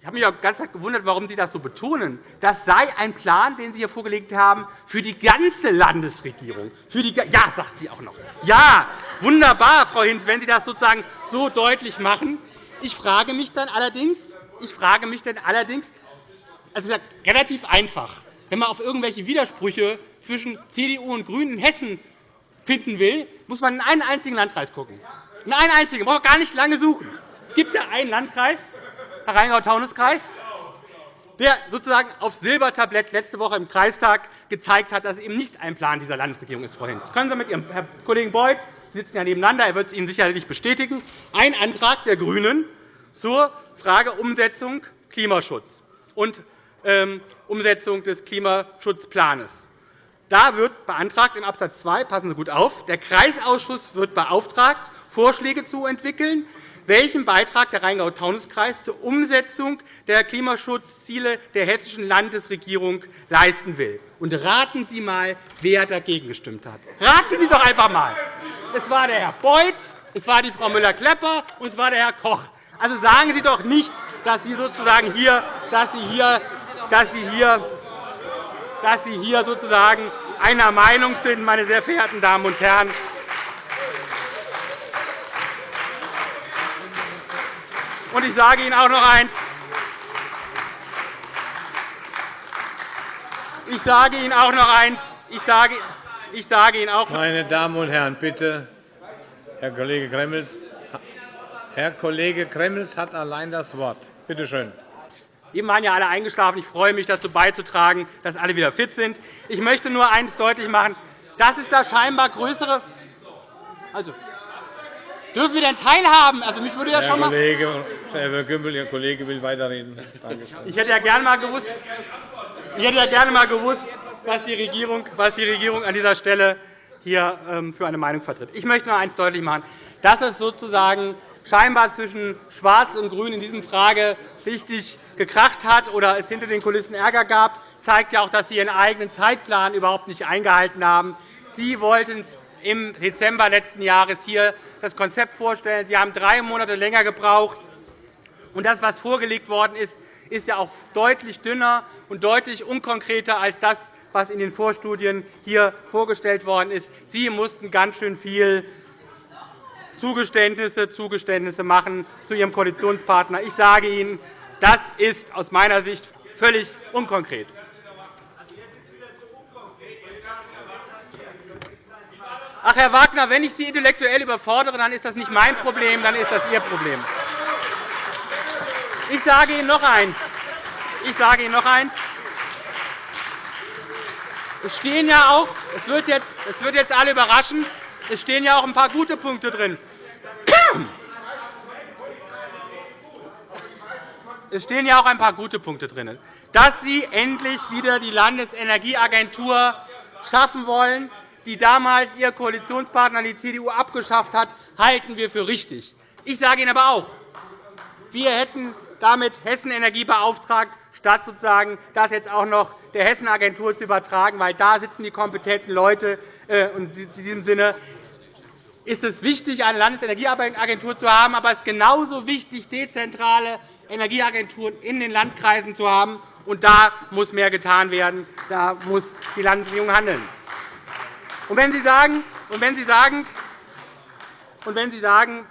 ich habe mich auch ganz gewundert, warum Sie das so betonen. Das sei ein Plan, den Sie hier vorgelegt haben, für die ganze Landesregierung. Für die, ja, sagt sie auch noch. Ja, wunderbar, Frau Hinz, wenn Sie das sozusagen so deutlich machen. Ich frage mich dann allerdings, ich frage mich dann allerdings also relativ einfach. Wenn man auf irgendwelche Widersprüche zwischen CDU und GRÜNEN in Hessen finden will, muss man in einen einzigen Landkreis schauen. In einen einzigen. Man braucht gar nicht lange suchen. Es gibt ja einen Landkreis, Rheingau-Taunus-Kreis, der sozusagen aufs Silbertablett letzte Woche im Kreistag gezeigt hat, dass es eben nicht ein Plan dieser Landesregierung ist, Frau Hinz. Das können Sie mit Ihrem Herrn Kollegen Beuth, Sie sitzen ja nebeneinander, er wird es Ihnen sicherlich bestätigen, ein Antrag der GRÜNEN zur Frage Umsetzung Klimaschutz und ähm, Umsetzung des Klimaschutzplans. Da wird beantragt in Abs. 2, passen Sie gut auf, der Kreisausschuss wird beauftragt, Vorschläge zu entwickeln, welchen Beitrag der Rheingau-Taunus-Kreis zur Umsetzung der Klimaschutzziele der Hessischen Landesregierung leisten will. Und raten Sie einmal, wer dagegen gestimmt hat. Raten Sie doch einfach einmal. Es war der Herr Beuth, es war die Frau Müller-Klepper und es war der Herr Koch. Also sagen Sie doch nichts, dass Sie sozusagen hier, dass Sie hier, dass Sie hier, dass Sie hier sozusagen einer Meinung sind, meine sehr verehrten Damen und Herren. Und ich sage Ihnen auch noch eines. Ich sage Ihnen auch noch eins. Ich sage, ich sage Ihnen auch Meine Damen und Herren, bitte, Herr Kollege Gremmels. Herr Kollege Gremmels hat allein das Wort. Bitte schön. Eben waren ja alle eingeschlafen. Ich freue mich, dazu beizutragen, dass alle wieder fit sind. Ich möchte nur eines deutlich machen. Das ist das scheinbar größere. Also, Dürfen wir denn teilhaben? Also, mich würde ja Herr schon mal Kollege, Herr Gümbel, Ihr Kollege will weiterreden. Ich hätte ja gerne mal gewusst, ich hätte ja gerne mal gewusst, was die Regierung, was die Regierung an dieser Stelle hier ähm, für eine Meinung vertritt. Ich möchte noch eines deutlich machen, dass es sozusagen scheinbar zwischen Schwarz und Grün in dieser Frage richtig gekracht hat oder es hinter den Kulissen Ärger gab, zeigt ja auch, dass Sie Ihren eigenen Zeitplan überhaupt nicht eingehalten haben. Sie wollten im Dezember letzten Jahres hier das Konzept vorstellen. Sie haben drei Monate länger gebraucht. Und das, was vorgelegt worden ist, ist ja auch deutlich dünner und deutlich unkonkreter als das, was in den Vorstudien hier vorgestellt worden ist. Sie mussten ganz schön viel Zugeständnisse, Zugeständnisse machen zu Ihrem Koalitionspartner. Ich sage Ihnen, das ist aus meiner Sicht völlig unkonkret. Ach, Herr Wagner, wenn ich Sie intellektuell überfordere, dann ist das nicht mein Problem, dann ist das Ihr Problem. Ich sage Ihnen noch eins. Ich sage Ihnen noch eins. Es stehen ja auch, es wird jetzt, es wird jetzt alle überraschen, es stehen ja auch ein paar gute Punkte drin. Es stehen ja auch ein paar gute Punkte drin, dass Sie endlich wieder die Landesenergieagentur schaffen wollen, die damals Ihr Koalitionspartner, die CDU, abgeschafft hat, halten wir für richtig. Ich sage Ihnen aber auch, wir hätten damit Hessen Energie beauftragt, statt sozusagen das jetzt auch noch der Hessen-Agentur zu übertragen, weil da sitzen die kompetenten Leute. Äh, in diesem Sinne ist es wichtig, eine Landesenergieagentur zu haben, aber es ist genauso wichtig, dezentrale Energieagenturen in den Landkreisen zu haben. Und da muss mehr getan werden. Da muss die Landesregierung handeln. Und wenn Sie sagen, und wenn Sie sagen, und wenn Sie sagen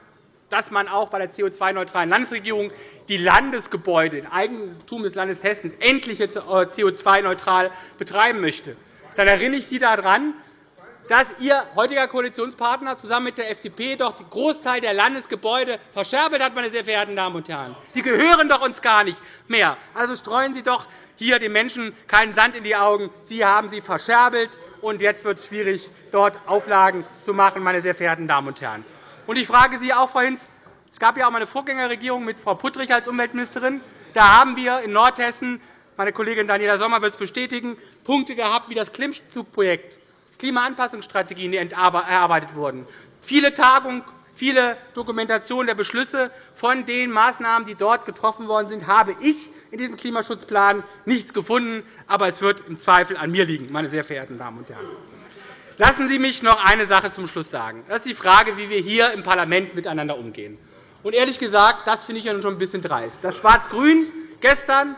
dass man auch bei der CO2-neutralen Landesregierung die Landesgebäude im Eigentum des Landes Hessen endlich CO2-neutral betreiben möchte, dann erinnere ich Sie daran, dass Ihr heutiger Koalitionspartner zusammen mit der FDP doch den Großteil der Landesgebäude verscherbelt hat. Meine sehr verehrten Damen und Herren. Die gehören doch uns gar nicht mehr. Also streuen Sie doch hier den Menschen keinen Sand in die Augen. Sie haben sie verscherbelt, und jetzt wird es schwierig, dort Auflagen zu machen. Meine sehr verehrten Damen und Herren. Ich frage Sie auch, Frau Hinz, es gab ja auch eine Vorgängerregierung mit Frau Puttrich als Umweltministerin. Da haben wir in Nordhessen, meine Kollegin Daniela Sommer wird es bestätigen, Punkte gehabt wie das Klimmzugprojekt, Klimaanpassungsstrategien, erarbeitet wurden, viele Tagungen, viele Dokumentationen der Beschlüsse von den Maßnahmen, die dort getroffen worden sind, habe ich in diesem Klimaschutzplan nichts gefunden. Aber es wird im Zweifel an mir liegen, meine sehr verehrten Damen und Herren. Lassen Sie mich noch eine Sache zum Schluss sagen. Das ist die Frage, wie wir hier im Parlament miteinander umgehen. Und ehrlich gesagt, das finde ich ja schon ein bisschen dreist. Das Schwarz-Grün gestern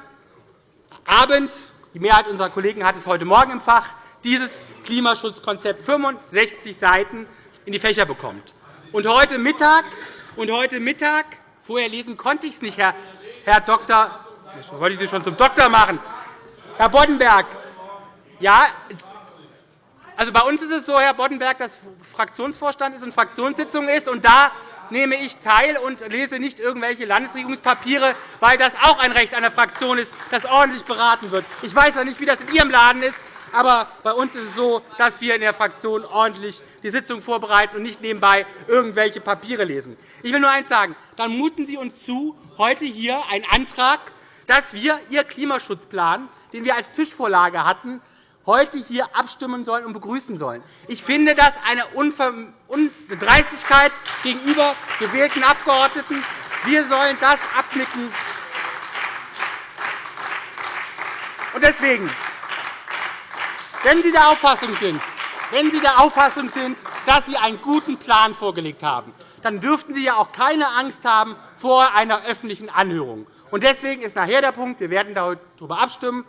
Abend, die Mehrheit unserer Kollegen hat es heute Morgen im Fach, dieses Klimaschutzkonzept 65 Seiten in die Fächer bekommt. Und heute Mittag, und heute Mittag vorher lesen konnte ich es nicht, Herr, Herr Dr. Ich Sie schon zum Doktor machen. Herr Boddenberg, ja, also bei uns ist es so, Herr Boddenberg, dass Fraktionsvorstand ist und Fraktionssitzung ist. Und da nehme ich teil und lese nicht irgendwelche Landesregierungspapiere, weil das auch ein Recht einer Fraktion ist, das ordentlich beraten wird. Ich weiß auch nicht, wie das in Ihrem Laden ist, Aber bei uns ist es so, dass wir in der Fraktion ordentlich die Sitzung vorbereiten und nicht nebenbei irgendwelche Papiere lesen. Ich will nur eines sagen. Dann muten Sie uns zu, heute hier einen Antrag, dass wir Ihr Klimaschutzplan, den wir als Tischvorlage hatten, heute hier abstimmen sollen und begrüßen sollen. Ich finde das eine Dreistigkeit gegenüber gewählten Abgeordneten. Wir sollen das abnicken. Deswegen, wenn Sie der Auffassung sind, wenn Sie der Auffassung sind, dass Sie einen guten Plan vorgelegt haben, dann dürften Sie ja auch keine Angst haben vor einer öffentlichen Anhörung. Deswegen ist nachher der Punkt, wir werden darüber abstimmen,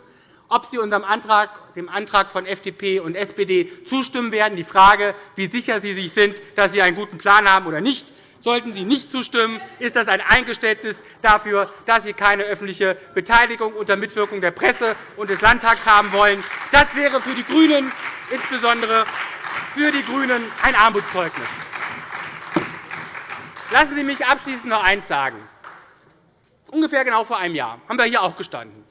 ob Sie unserem Antrag, dem Antrag von FDP und SPD zustimmen werden, die Frage, wie sicher Sie sich sind, dass Sie einen guten Plan haben oder nicht. Sollten Sie nicht zustimmen, ist das ein Eingeständnis dafür, dass Sie keine öffentliche Beteiligung unter Mitwirkung der Presse und des Landtags haben wollen. Das wäre für die GRÜNEN, insbesondere für die GRÜNEN, ein Armutszeugnis. Lassen Sie mich abschließend noch eines sagen. Ungefähr genau vor einem Jahr haben wir hier auch gestanden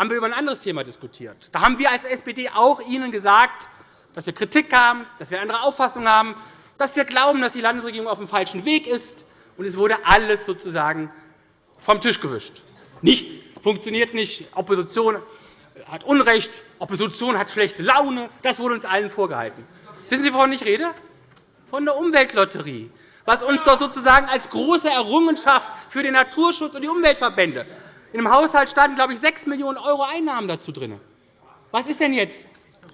haben wir über ein anderes Thema diskutiert. Da haben wir als SPD auch Ihnen gesagt, dass wir Kritik haben, dass wir andere Auffassung haben, dass wir glauben, dass die Landesregierung auf dem falschen Weg ist. Und es wurde alles sozusagen vom Tisch gewischt. Nichts funktioniert nicht. Opposition hat Unrecht, Opposition hat schlechte Laune. Das wurde uns allen vorgehalten. Wissen Sie, wovon ich rede? Von der Umweltlotterie, was uns doch sozusagen als große Errungenschaft für den Naturschutz und die Umweltverbände in dem Haushalt standen, glaube ich, 6 Millionen € Einnahmen dazu drin. Was ist denn jetzt?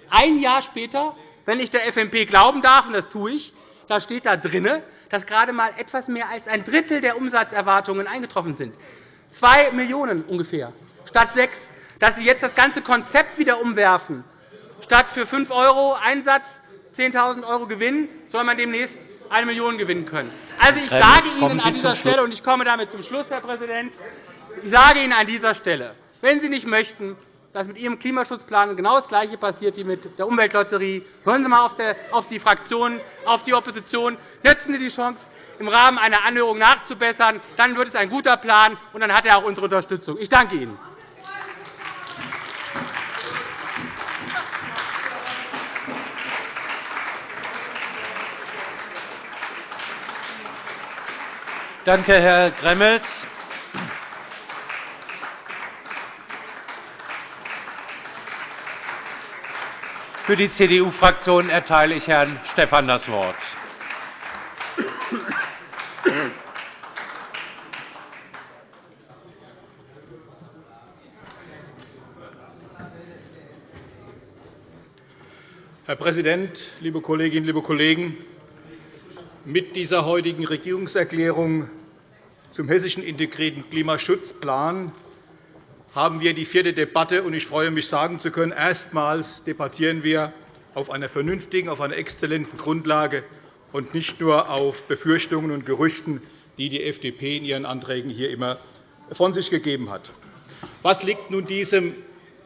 Ein Jahr später, wenn ich der FMP glauben darf, und das tue ich, da steht da drin, dass gerade einmal etwas mehr als ein Drittel der Umsatzerwartungen eingetroffen sind. 2 Millionen € ungefähr statt 6 Dass Sie jetzt das ganze Konzept wieder umwerfen. Statt für 5 € Einsatz 10.000 € Gewinn soll man demnächst 1 Million gewinnen können. Also, ich sage Ihnen an dieser Stelle, und ich komme damit zum Schluss, Herr Präsident, ich sage Ihnen an dieser Stelle, wenn Sie nicht möchten, dass mit Ihrem Klimaschutzplan genau das Gleiche passiert wie mit der Umweltlotterie, hören Sie einmal auf die Fraktionen, auf die Opposition, nutzen Sie die Chance, im Rahmen einer Anhörung nachzubessern. Dann wird es ein guter Plan, und dann hat er auch unsere Unterstützung. Ich danke Ihnen. Danke, Herr Gremmels. Für die CDU-Fraktion erteile ich Herrn Stephan das Wort. Herr Präsident, liebe Kolleginnen, liebe Kollegen! Mit dieser heutigen Regierungserklärung zum Hessischen integrierten Klimaschutzplan haben wir die vierte Debatte. und Ich freue mich, sagen zu können, erstmals debattieren wir auf einer vernünftigen, auf einer exzellenten Grundlage und nicht nur auf Befürchtungen und Gerüchten, die die FDP in ihren Anträgen hier immer von sich gegeben hat. Was liegt nun diesem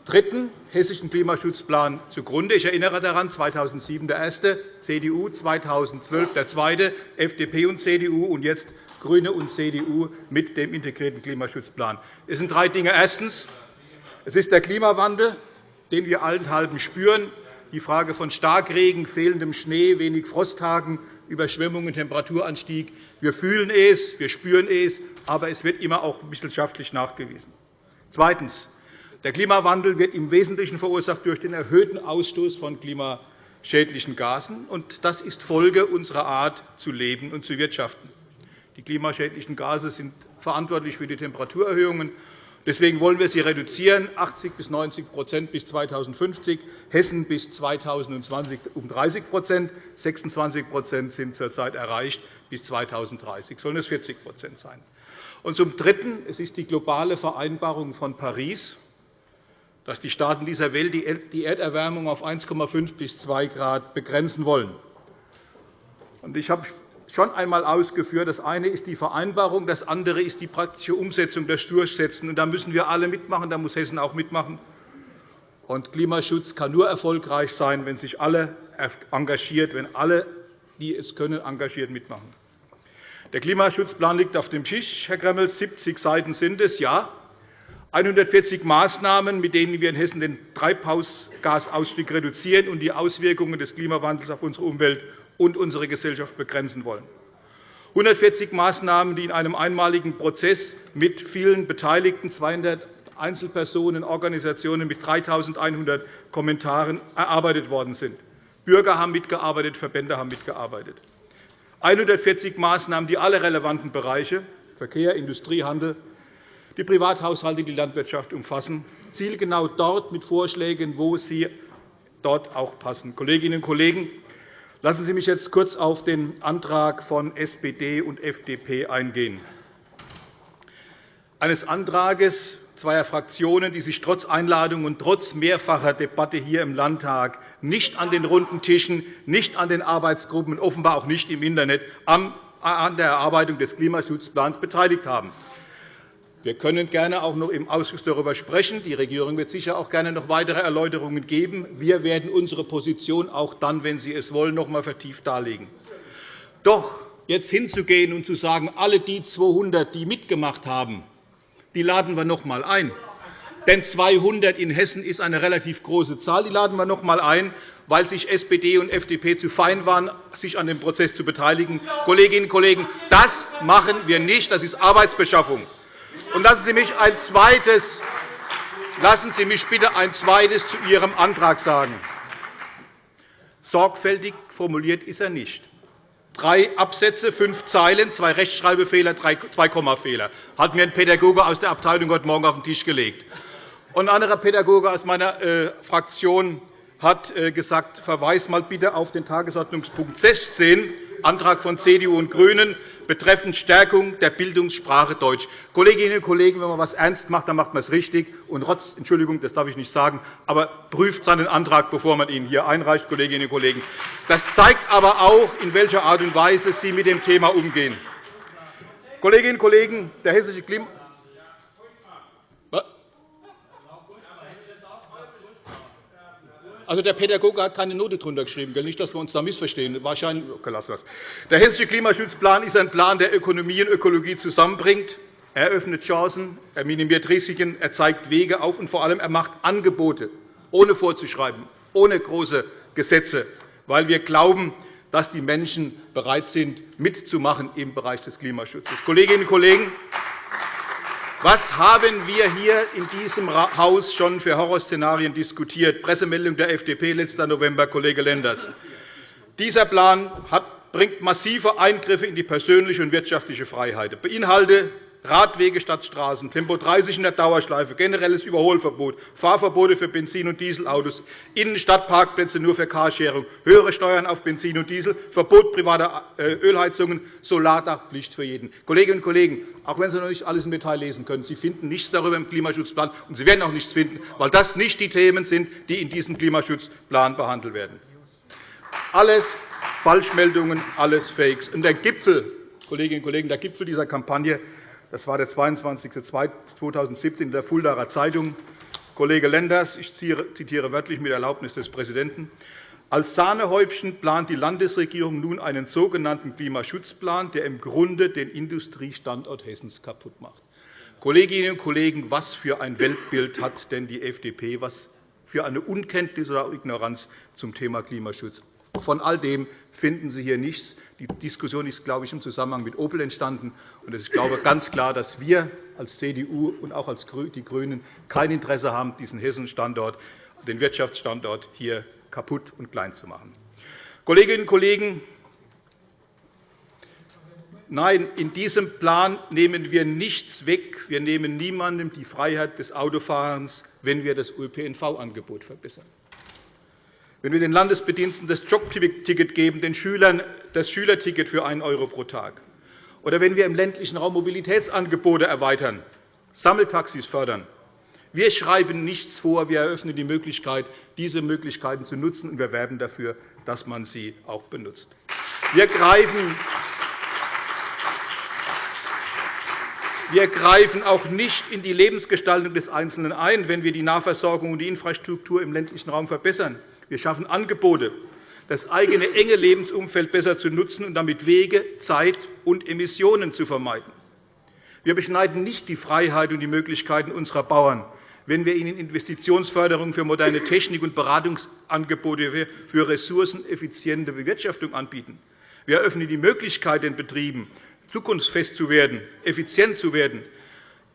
dritten Hessischen Klimaschutzplan zugrunde? Ich erinnere daran, 2007 der erste, CDU, 2012 der zweite, FDP und CDU, und jetzt GRÜNE und CDU mit dem integrierten Klimaschutzplan. Es sind drei Dinge. Erstens. Es ist der Klimawandel, den wir allenthalben spüren. Die Frage von Starkregen, fehlendem Schnee, wenig Frosttagen, Überschwemmungen, Temperaturanstieg. Wir fühlen es, wir spüren es, aber es wird immer auch wissenschaftlich nachgewiesen. Zweitens. Der Klimawandel wird im Wesentlichen verursacht durch den erhöhten Ausstoß von klimaschädlichen Gasen. Das ist Folge unserer Art zu leben und zu wirtschaften. Die klimaschädlichen Gase sind verantwortlich für die Temperaturerhöhungen. Deswegen wollen wir sie reduzieren, 80 bis 90% bis 2050, Hessen bis 2020 um 30% 26% sind zurzeit erreicht, bis 2030 sollen es 40% sein. Und zum Dritten. Es ist die globale Vereinbarung von Paris, dass die Staaten dieser Welt die Erderwärmung auf 1,5 bis 2 Grad begrenzen wollen. Ich habe schon einmal ausgeführt. Das eine ist die Vereinbarung, das andere ist die praktische Umsetzung, das Durchsetzen. Da müssen wir alle mitmachen, da muss Hessen auch mitmachen. Und Klimaschutz kann nur erfolgreich sein, wenn sich alle engagiert, wenn alle, die es können, engagiert mitmachen. Der Klimaschutzplan liegt auf dem Tisch, Herr Gremmels. 70 Seiten sind es, ja. 140 Maßnahmen, mit denen wir in Hessen den Treibhausgasausstieg reduzieren und die Auswirkungen des Klimawandels auf unsere Umwelt und unsere Gesellschaft begrenzen wollen. 140 Maßnahmen, die in einem einmaligen Prozess mit vielen Beteiligten, 200 Einzelpersonen, Organisationen mit 3.100 Kommentaren erarbeitet worden sind. Bürger haben mitgearbeitet, Verbände haben mitgearbeitet. 140 Maßnahmen, die alle relevanten Bereiche Verkehr, Industrie, Handel, die Privathaushalte, die Landwirtschaft umfassen, zielgenau dort mit Vorschlägen, wo sie dort auch passen. Kolleginnen und Kollegen, lassen Sie mich jetzt kurz auf den Antrag von SPD und FDP eingehen. Eines Antrags zweier Fraktionen, die sich trotz Einladung und trotz mehrfacher Debatte hier im Landtag nicht an den runden Tischen, nicht an den Arbeitsgruppen und offenbar auch nicht im Internet an der Erarbeitung des Klimaschutzplans beteiligt haben. Wir können gerne auch noch im Ausschuss darüber sprechen. Die Regierung wird sicher auch gerne noch weitere Erläuterungen geben. Wir werden unsere Position auch dann, wenn Sie es wollen, noch einmal vertieft darlegen. Doch jetzt hinzugehen und zu sagen, alle die 200, die mitgemacht haben, die laden wir noch einmal ein. Denn 200 in Hessen ist eine relativ große Zahl. Die laden wir noch einmal ein, weil sich SPD und FDP zu fein waren, sich an dem Prozess zu beteiligen. Kolleginnen und Kollegen, das machen wir nicht. Das ist Arbeitsbeschaffung. Lassen Sie mich ein zweites Lassen Sie mich bitte ein zweites zu Ihrem Antrag sagen. Sorgfältig formuliert ist er nicht. Drei Absätze, fünf Zeilen, zwei Rechtschreibfehler, zwei Kommafehler. hat mir ein Pädagoge aus der Abteilung heute Morgen auf den Tisch gelegt. ein anderer Pädagoge aus meiner äh, Fraktion hat äh, gesagt, verweis mal bitte auf den Tagesordnungspunkt 16, Antrag von CDU und GRÜNEN betreffend Stärkung der Bildungssprache Deutsch. Kolleginnen und Kollegen, wenn man etwas ernst macht, dann macht man es richtig. Und Rotz, Entschuldigung, das darf ich nicht sagen, aber prüft seinen Antrag, bevor man ihn hier einreicht, Kolleginnen und Kollegen. Das zeigt aber auch, in welcher Art und Weise Sie mit dem Thema umgehen. Kolleginnen und Kollegen, der hessische Klima Also, der Pädagoge hat keine Note drunter geschrieben. Nicht, dass wir uns da missverstehen. Wahrscheinlich, okay, lassen das. Der Hessische Klimaschutzplan ist ein Plan, der Ökonomie und Ökologie zusammenbringt. Er öffnet Chancen, er minimiert Risiken, er zeigt Wege auf, und vor allem er macht Angebote, ohne vorzuschreiben, ohne große Gesetze, weil wir glauben, dass die Menschen bereit sind, mitzumachen im Bereich des Klimaschutzes. Kolleginnen und Kollegen, was haben wir hier in diesem Haus schon für Horrorszenarien diskutiert? Pressemeldung der FDP letzter November, Kollege Lenders. Dieser Plan bringt massive Eingriffe in die persönliche und wirtschaftliche Freiheit, beinhaltet Radwege statt Straßen, Tempo 30 in der Dauerschleife, generelles Überholverbot, Fahrverbote für Benzin- und Dieselautos, Innenstadtparkplätze nur für Carsharing, höhere Steuern auf Benzin und Diesel, Verbot privater äh, Ölheizungen, Solardachpflicht für jeden. Kolleginnen und Kollegen, auch wenn Sie noch nicht alles im Detail lesen können, Sie finden nichts darüber im Klimaschutzplan, und Sie werden auch nichts finden, weil das nicht die Themen sind, die in diesem Klimaschutzplan behandelt werden. Alles Falschmeldungen, alles Fakes. Und der Gipfel, Kolleginnen und Kollegen, der Gipfel dieser Kampagne das war der 22.02.2017 in der Fuldaer Zeitung. Kollege Lenders, ich zitiere wörtlich mit Erlaubnis des Präsidenten, als Sahnehäubchen plant die Landesregierung nun einen sogenannten Klimaschutzplan, der im Grunde den Industriestandort Hessens kaputt macht. Kolleginnen und Kollegen, was für ein Weltbild hat denn die FDP? Was für eine Unkenntnis oder Ignoranz zum Thema Klimaschutz? Von all dem finden Sie hier nichts. Die Diskussion ist, glaube ich, im Zusammenhang mit Opel entstanden. Ich glaube ganz klar, dass wir als CDU und auch als die GRÜNEN kein Interesse haben, diesen Hessen-Standort, den Wirtschaftsstandort hier kaputt und klein zu machen. Kolleginnen und Kollegen, Nein, in diesem Plan nehmen wir nichts weg. Wir nehmen niemandem die Freiheit des Autofahrens, wenn wir das ÖPNV-Angebot verbessern wenn wir den Landesbediensteten das Jobticket geben, den Schülern das Schülerticket für 1 € pro Tag, oder wenn wir im ländlichen Raum Mobilitätsangebote erweitern, Sammeltaxis fördern. Wir schreiben nichts vor. Wir eröffnen die Möglichkeit, diese Möglichkeiten zu nutzen, und wir werben dafür, dass man sie auch benutzt. Wir greifen Wir greifen auch nicht in die Lebensgestaltung des Einzelnen ein, wenn wir die Nahversorgung und die Infrastruktur im ländlichen Raum verbessern. Wir schaffen Angebote, das eigene enge Lebensumfeld besser zu nutzen und damit Wege, Zeit und Emissionen zu vermeiden. Wir beschneiden nicht die Freiheit und die Möglichkeiten unserer Bauern, wenn wir ihnen Investitionsförderung für moderne Technik und Beratungsangebote für ressourceneffiziente Bewirtschaftung anbieten. Wir eröffnen die Möglichkeit, den Betrieben zukunftsfest zu werden, effizient zu werden,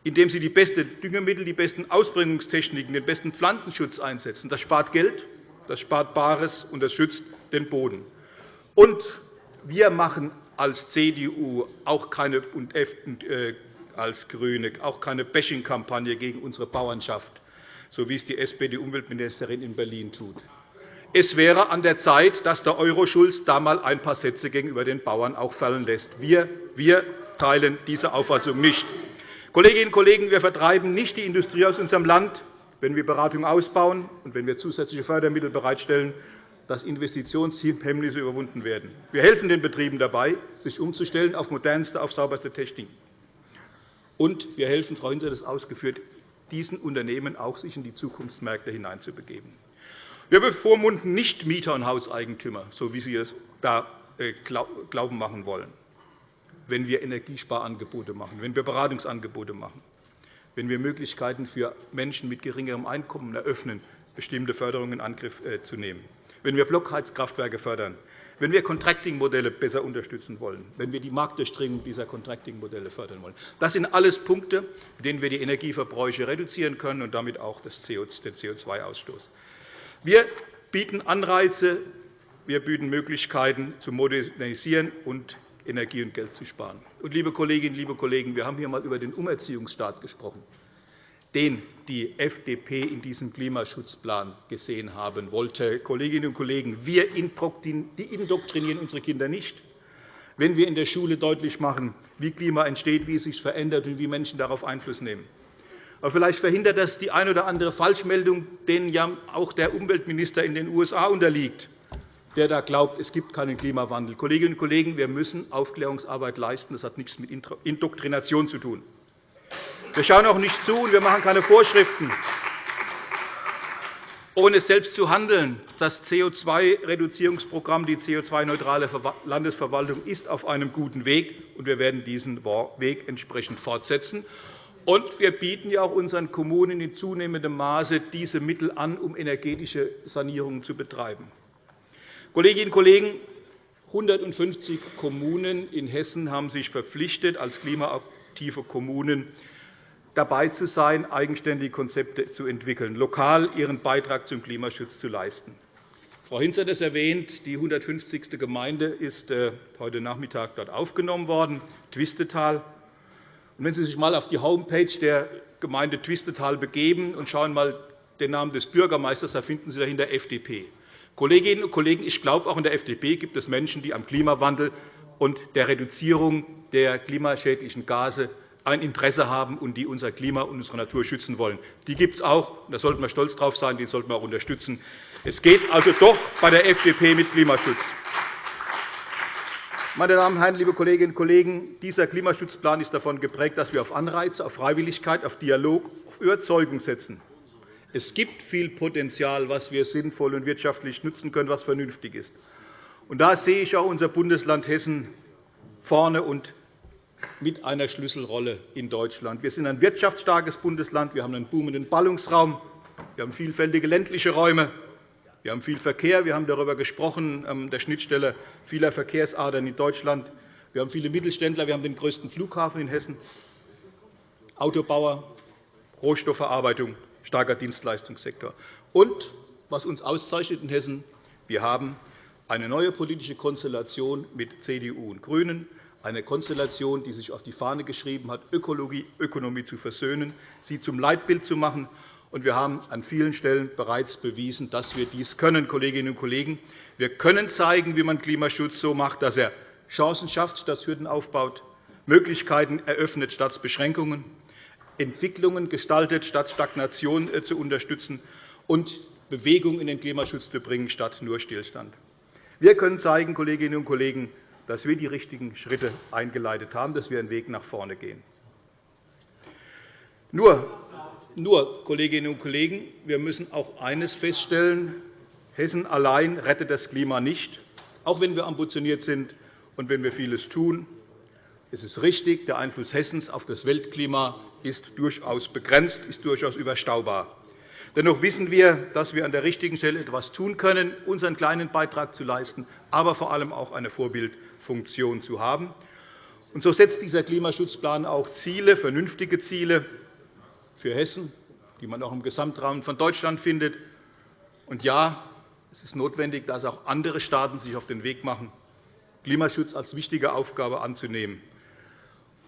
indem sie die besten Düngemittel, die besten Ausbringungstechniken, den besten Pflanzenschutz einsetzen. Das spart Geld, das spart Bares und das schützt den Boden. Und wir machen als CDU auch keine, und äh, als GRÜNE auch keine Bashing-Kampagne gegen unsere Bauernschaft, so wie es die SPD-Umweltministerin in Berlin tut. Es wäre an der Zeit, dass der Euro-Schulz da einmal ein paar Sätze gegenüber den Bauern auch fallen lässt. Wir, wir teilen diese Auffassung nicht. Kolleginnen und Kollegen, wir vertreiben nicht die Industrie aus unserem Land, wenn wir Beratung ausbauen und wenn wir zusätzliche Fördermittel bereitstellen, dass Investitionshemmnisse überwunden werden. Wir helfen den Betrieben dabei, sich umzustellen auf modernste, auf sauberste Technik. Und wir helfen, Frau Hinze hat es ausgeführt, diesen Unternehmen auch sich in die Zukunftsmärkte hineinzubegeben. Wir bevormunden nicht Mieter und Hauseigentümer, so wie Sie es da äh, glauben machen wollen, wenn wir Energiesparangebote machen, wenn wir Beratungsangebote machen, wenn wir Möglichkeiten für Menschen mit geringerem Einkommen eröffnen, bestimmte Förderungen in Angriff äh, zu nehmen, wenn wir Blockheizkraftwerke fördern, wenn wir Contracting-Modelle besser unterstützen wollen, wenn wir die Marktdurchdringung dieser Contracting-Modelle fördern wollen. Das sind alles Punkte, mit denen wir die Energieverbräuche reduzieren können und damit auch den CO2-Ausstoß. Wir bieten Anreize, wir bieten Möglichkeiten, zu modernisieren und Energie und Geld zu sparen. Und, liebe Kolleginnen, liebe Kollegen, wir haben hier einmal über den Umerziehungsstaat gesprochen, den die FDP in diesem Klimaschutzplan gesehen haben wollte. Kolleginnen und Kollegen, wir indoktrinieren unsere Kinder nicht, wenn wir in der Schule deutlich machen, wie Klima entsteht, wie es sich verändert und wie Menschen darauf Einfluss nehmen. Aber vielleicht verhindert das die eine oder andere Falschmeldung, denen ja auch der Umweltminister in den USA unterliegt, der da glaubt, es gibt keinen Klimawandel. Kolleginnen und Kollegen, wir müssen Aufklärungsarbeit leisten. Das hat nichts mit Indoktrination zu tun. Wir schauen auch nicht zu, und wir machen keine Vorschriften, ohne selbst zu handeln. Das CO2-Reduzierungsprogramm, die CO2-neutrale Landesverwaltung, ist auf einem guten Weg, und wir werden diesen Weg entsprechend fortsetzen. Und wir bieten ja auch unseren Kommunen in zunehmendem Maße diese Mittel an, um energetische Sanierungen zu betreiben. Kolleginnen und Kollegen, 150 Kommunen in Hessen haben sich verpflichtet, als klimaaktive Kommunen dabei zu sein, eigenständige Konzepte zu entwickeln, lokal ihren Beitrag zum Klimaschutz zu leisten. Frau Hinz hat es erwähnt. Die 150. Gemeinde ist äh, heute Nachmittag dort aufgenommen worden, Twistetal. Wenn Sie sich einmal auf die Homepage der Gemeinde Twistetal begeben und schauen mal den Namen des Bürgermeisters, da finden Sie dahinter FDP. Kolleginnen und Kollegen, ich glaube, auch in der FDP gibt es Menschen, die am Klimawandel und der Reduzierung der klimaschädlichen Gase ein Interesse haben und die unser Klima und unsere Natur schützen wollen. Die gibt es auch. Da sollten wir stolz darauf sein. Die sollten wir auch unterstützen. Es geht also doch bei der FDP mit Klimaschutz. Meine Damen und Herren, liebe Kolleginnen und Kollegen, dieser Klimaschutzplan ist davon geprägt, dass wir auf Anreize, auf Freiwilligkeit, auf Dialog, auf Überzeugung setzen. Es gibt viel Potenzial, was wir sinnvoll und wirtschaftlich nutzen können, was vernünftig ist. Und da sehe ich auch unser Bundesland Hessen vorne und mit einer Schlüsselrolle in Deutschland. Wir sind ein wirtschaftsstarkes Bundesland. Wir haben einen boomenden Ballungsraum. Wir haben vielfältige ländliche Räume. Wir haben viel Verkehr. Wir haben darüber gesprochen, an ähm, der Schnittstelle vieler Verkehrsadern in Deutschland. Wir haben viele Mittelständler. Wir haben den größten Flughafen in Hessen, Autobauer, Rohstoffverarbeitung, starker Dienstleistungssektor. Und was uns auszeichnet in Hessen, wir haben eine neue politische Konstellation mit CDU und GRÜNEN, eine Konstellation, die sich auf die Fahne geschrieben hat, Ökologie, Ökonomie zu versöhnen, sie zum Leitbild zu machen wir haben an vielen Stellen bereits bewiesen, dass wir dies können. Kolleginnen und Kollegen. Wir können zeigen, wie man Klimaschutz so macht, dass er Chancen schafft, statt Hürden aufbaut, Möglichkeiten eröffnet statt Beschränkungen, Entwicklungen gestaltet, statt Stagnation äh, zu unterstützen und Bewegung in den Klimaschutz zu bringen, statt nur Stillstand. Wir können zeigen, Kolleginnen und Kollegen, dass wir die richtigen Schritte eingeleitet haben, dass wir einen Weg nach vorne gehen. Nur nur, Kolleginnen und Kollegen, wir müssen auch eines feststellen. Hessen allein rettet das Klima nicht, auch wenn wir ambitioniert sind und wenn wir vieles tun. Es ist richtig, der Einfluss Hessens auf das Weltklima ist durchaus begrenzt, ist durchaus überschaubar. Dennoch wissen wir, dass wir an der richtigen Stelle etwas tun können, unseren kleinen Beitrag zu leisten, aber vor allem auch eine Vorbildfunktion zu haben. Und so setzt dieser Klimaschutzplan auch Ziele, vernünftige Ziele für Hessen, die man auch im Gesamtrahmen von Deutschland findet. Und ja, es ist notwendig, dass auch andere Staaten sich auf den Weg machen, Klimaschutz als wichtige Aufgabe anzunehmen.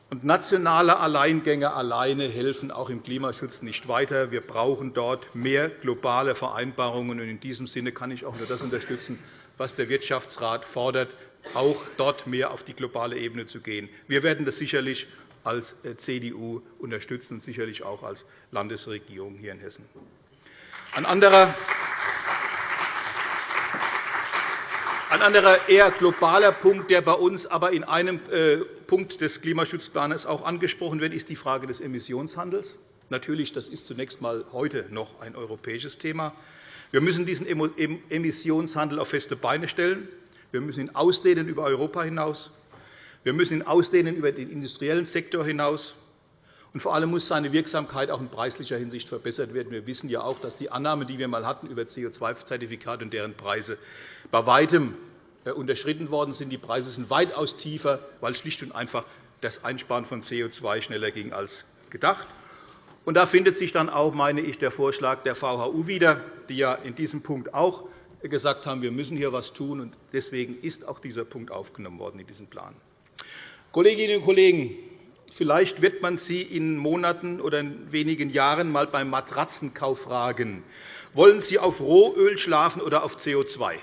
Und nationale Alleingänge alleine helfen auch im Klimaschutz nicht weiter. Wir brauchen dort mehr globale Vereinbarungen. In diesem Sinne kann ich auch nur das unterstützen, was der Wirtschaftsrat fordert, auch dort mehr auf die globale Ebene zu gehen. Wir werden das sicherlich als äh, CDU unterstützen und sicherlich auch als Landesregierung hier in Hessen. Ein anderer Ein anderer eher globaler Punkt, der bei uns aber in einem äh, Punkt des Klimaschutzplans auch angesprochen wird, ist die Frage des Emissionshandels. Natürlich, das ist zunächst einmal heute noch ein europäisches Thema. Wir müssen diesen Emissionshandel auf feste Beine stellen. Wir müssen ihn ausdehnen über Europa hinaus. Wir müssen ihn ausdehnen über den industriellen Sektor hinaus. Und vor allem muss seine Wirksamkeit auch in preislicher Hinsicht verbessert werden. Wir wissen ja auch, dass die Annahmen, die wir einmal hatten über CO2-Zertifikate und deren Preise, bei weitem unterschritten worden sind. Die Preise sind weitaus tiefer, weil schlicht und einfach das Einsparen von CO2 schneller ging als gedacht. Und da findet sich dann auch, meine ich, der Vorschlag der VHU wieder, die ja in diesem Punkt auch gesagt haben, wir müssen hier etwas tun. Deswegen ist auch dieser Punkt aufgenommen worden in diesem Plan. Kolleginnen und Kollegen, Vielleicht wird man Sie in Monaten oder in wenigen Jahren einmal beim Matratzenkauf fragen, wollen Sie auf Rohöl schlafen oder auf CO2?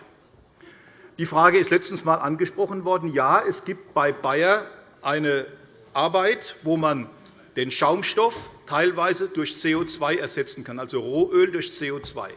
Die Frage ist letztens einmal angesprochen worden. Ja, es gibt bei Bayer eine Arbeit, wo man den Schaumstoff teilweise durch CO2 ersetzen kann, also Rohöl durch CO2.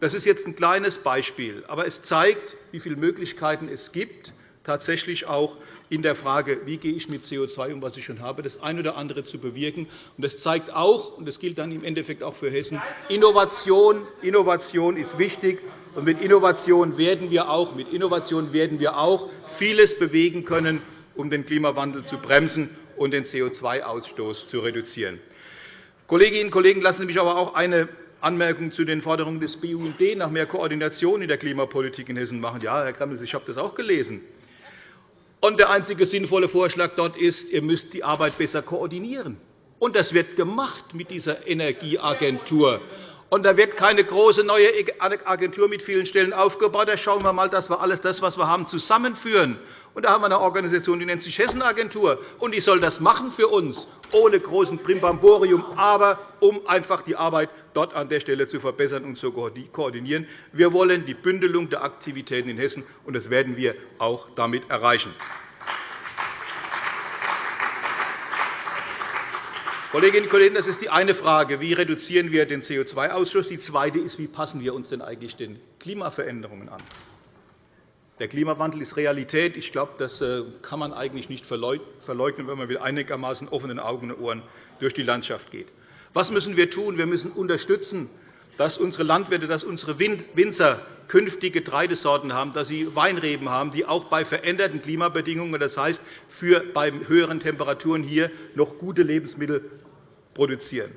Das ist jetzt ein kleines Beispiel, aber es zeigt, wie viele Möglichkeiten es gibt, tatsächlich auch in der Frage, wie gehe ich mit CO2 um, was ich schon habe, das eine oder andere zu bewirken. Das zeigt auch, und das gilt dann im Endeffekt auch für Hessen, Innovation, Innovation ist wichtig. Und mit Innovation werden wir auch, mit Innovation werden wir auch vieles bewegen können, um den Klimawandel zu bremsen und den CO2-Ausstoß zu reduzieren. Kolleginnen und Kollegen, lassen Sie mich aber auch eine Anmerkung zu den Forderungen des BUND nach mehr Koordination in der Klimapolitik in Hessen machen. Ja, Herr Grammels, ich habe das auch gelesen. Und der einzige sinnvolle Vorschlag dort ist, ihr müsst die Arbeit besser koordinieren. Und das wird gemacht mit dieser Energieagentur. Und da wird keine große neue Agentur mit vielen Stellen aufgebaut. Da schauen wir einmal, dass wir alles das, was wir haben, zusammenführen. Und da haben wir eine Organisation, die nennt sich Hessenagentur. Und die soll das machen für uns, ohne großen Primbamborium, aber um einfach die Arbeit dort an der Stelle zu verbessern und zu koordinieren. Wir wollen die Bündelung der Aktivitäten in Hessen, und das werden wir auch damit erreichen. Kolleginnen und Kollegen, das ist die eine Frage. Wie reduzieren wir den CO2-Ausstoß? Die zweite ist, wie passen wir uns denn eigentlich den Klimaveränderungen an? Der Klimawandel ist Realität. Ich glaube, das äh, kann man eigentlich nicht verleugnen, wenn man mit einigermaßen offenen Augen und Ohren durch die Landschaft geht. Was müssen wir tun? Wir müssen unterstützen, dass unsere Landwirte, dass unsere Winzer künftig Getreidesorten haben, dass sie Weinreben haben, die auch bei veränderten Klimabedingungen, das heißt für bei höheren Temperaturen hier noch gute Lebensmittel produzieren.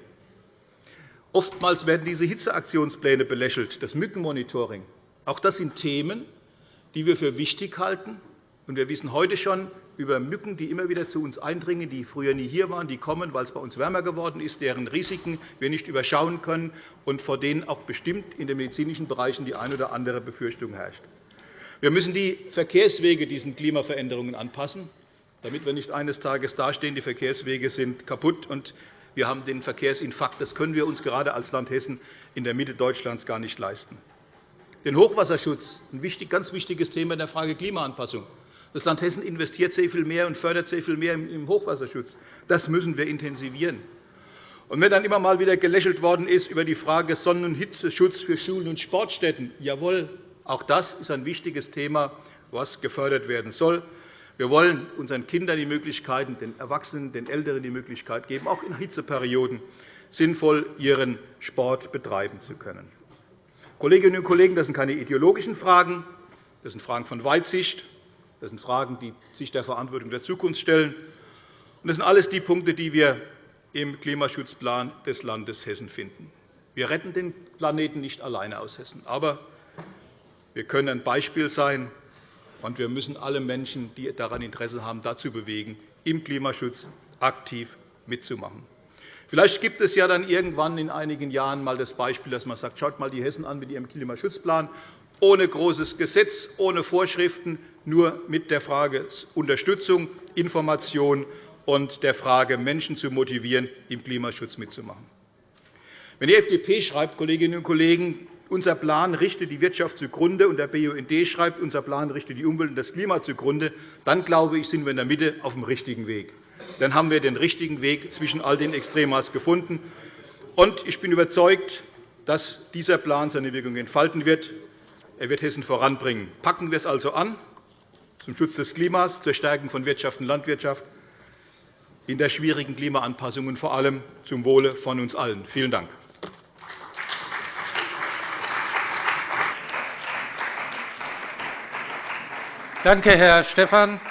Oftmals werden diese Hitzeaktionspläne belächelt, das Mückenmonitoring. Auch das sind Themen, die wir für wichtig halten. Wir wissen heute schon, über Mücken, die immer wieder zu uns eindringen, die früher nie hier waren, die kommen, weil es bei uns wärmer geworden ist, deren Risiken wir nicht überschauen können und vor denen auch bestimmt in den medizinischen Bereichen die eine oder andere Befürchtung herrscht. Wir müssen die Verkehrswege diesen Klimaveränderungen anpassen, damit wir nicht eines Tages dastehen, die Verkehrswege sind kaputt und wir haben den Verkehrsinfarkt. Das können wir uns gerade als Land Hessen in der Mitte Deutschlands gar nicht leisten. Den Hochwasserschutz, ein ganz wichtiges Thema in der Frage Klimaanpassung. Das Land Hessen investiert sehr viel mehr und fördert sehr viel mehr im Hochwasserschutz. Das müssen wir intensivieren. Und wenn dann immer mal wieder gelächelt worden ist über die Frage Sonnen- und Hitzeschutz für Schulen und Sportstätten, jawohl, auch das ist ein wichtiges Thema, das gefördert werden soll. Wir wollen unseren Kindern die Möglichkeiten, den Erwachsenen, den Älteren die Möglichkeit geben, auch in Hitzeperioden sinnvoll ihren Sport betreiben zu können. Kolleginnen und Kollegen, das sind keine ideologischen Fragen, das sind Fragen von Weitsicht. Das sind Fragen, die sich der Verantwortung der Zukunft stellen. Das sind alles die Punkte, die wir im Klimaschutzplan des Landes Hessen finden. Wir retten den Planeten nicht alleine aus Hessen. Aber wir können ein Beispiel sein, und wir müssen alle Menschen, die daran Interesse haben, dazu bewegen, im Klimaschutz aktiv mitzumachen. Vielleicht gibt es ja dann irgendwann in einigen Jahren einmal das Beispiel, dass man sagt, schaut mal die Hessen an mit ihrem Klimaschutzplan, ohne großes Gesetz, ohne Vorschriften, nur mit der Frage Unterstützung, Information und der Frage, Menschen zu motivieren, im Klimaschutz mitzumachen. Wenn die FDP schreibt, Kolleginnen und Kollegen, unser Plan richtet die Wirtschaft zugrunde, und der BUND schreibt, unser Plan richtet die Umwelt und das Klima zugrunde, dann glaube ich, sind wir in der Mitte auf dem richtigen Weg. Dann haben wir den richtigen Weg zwischen all den Extremas gefunden. Und ich bin überzeugt, dass dieser Plan seine Wirkung entfalten wird. Er wird Hessen voranbringen. Packen wir es also an, zum Schutz des Klimas, zur Stärkung von Wirtschaft und Landwirtschaft, in der schwierigen Klimaanpassung und vor allem zum Wohle von uns allen. Vielen Dank. Danke, Herr Stephan.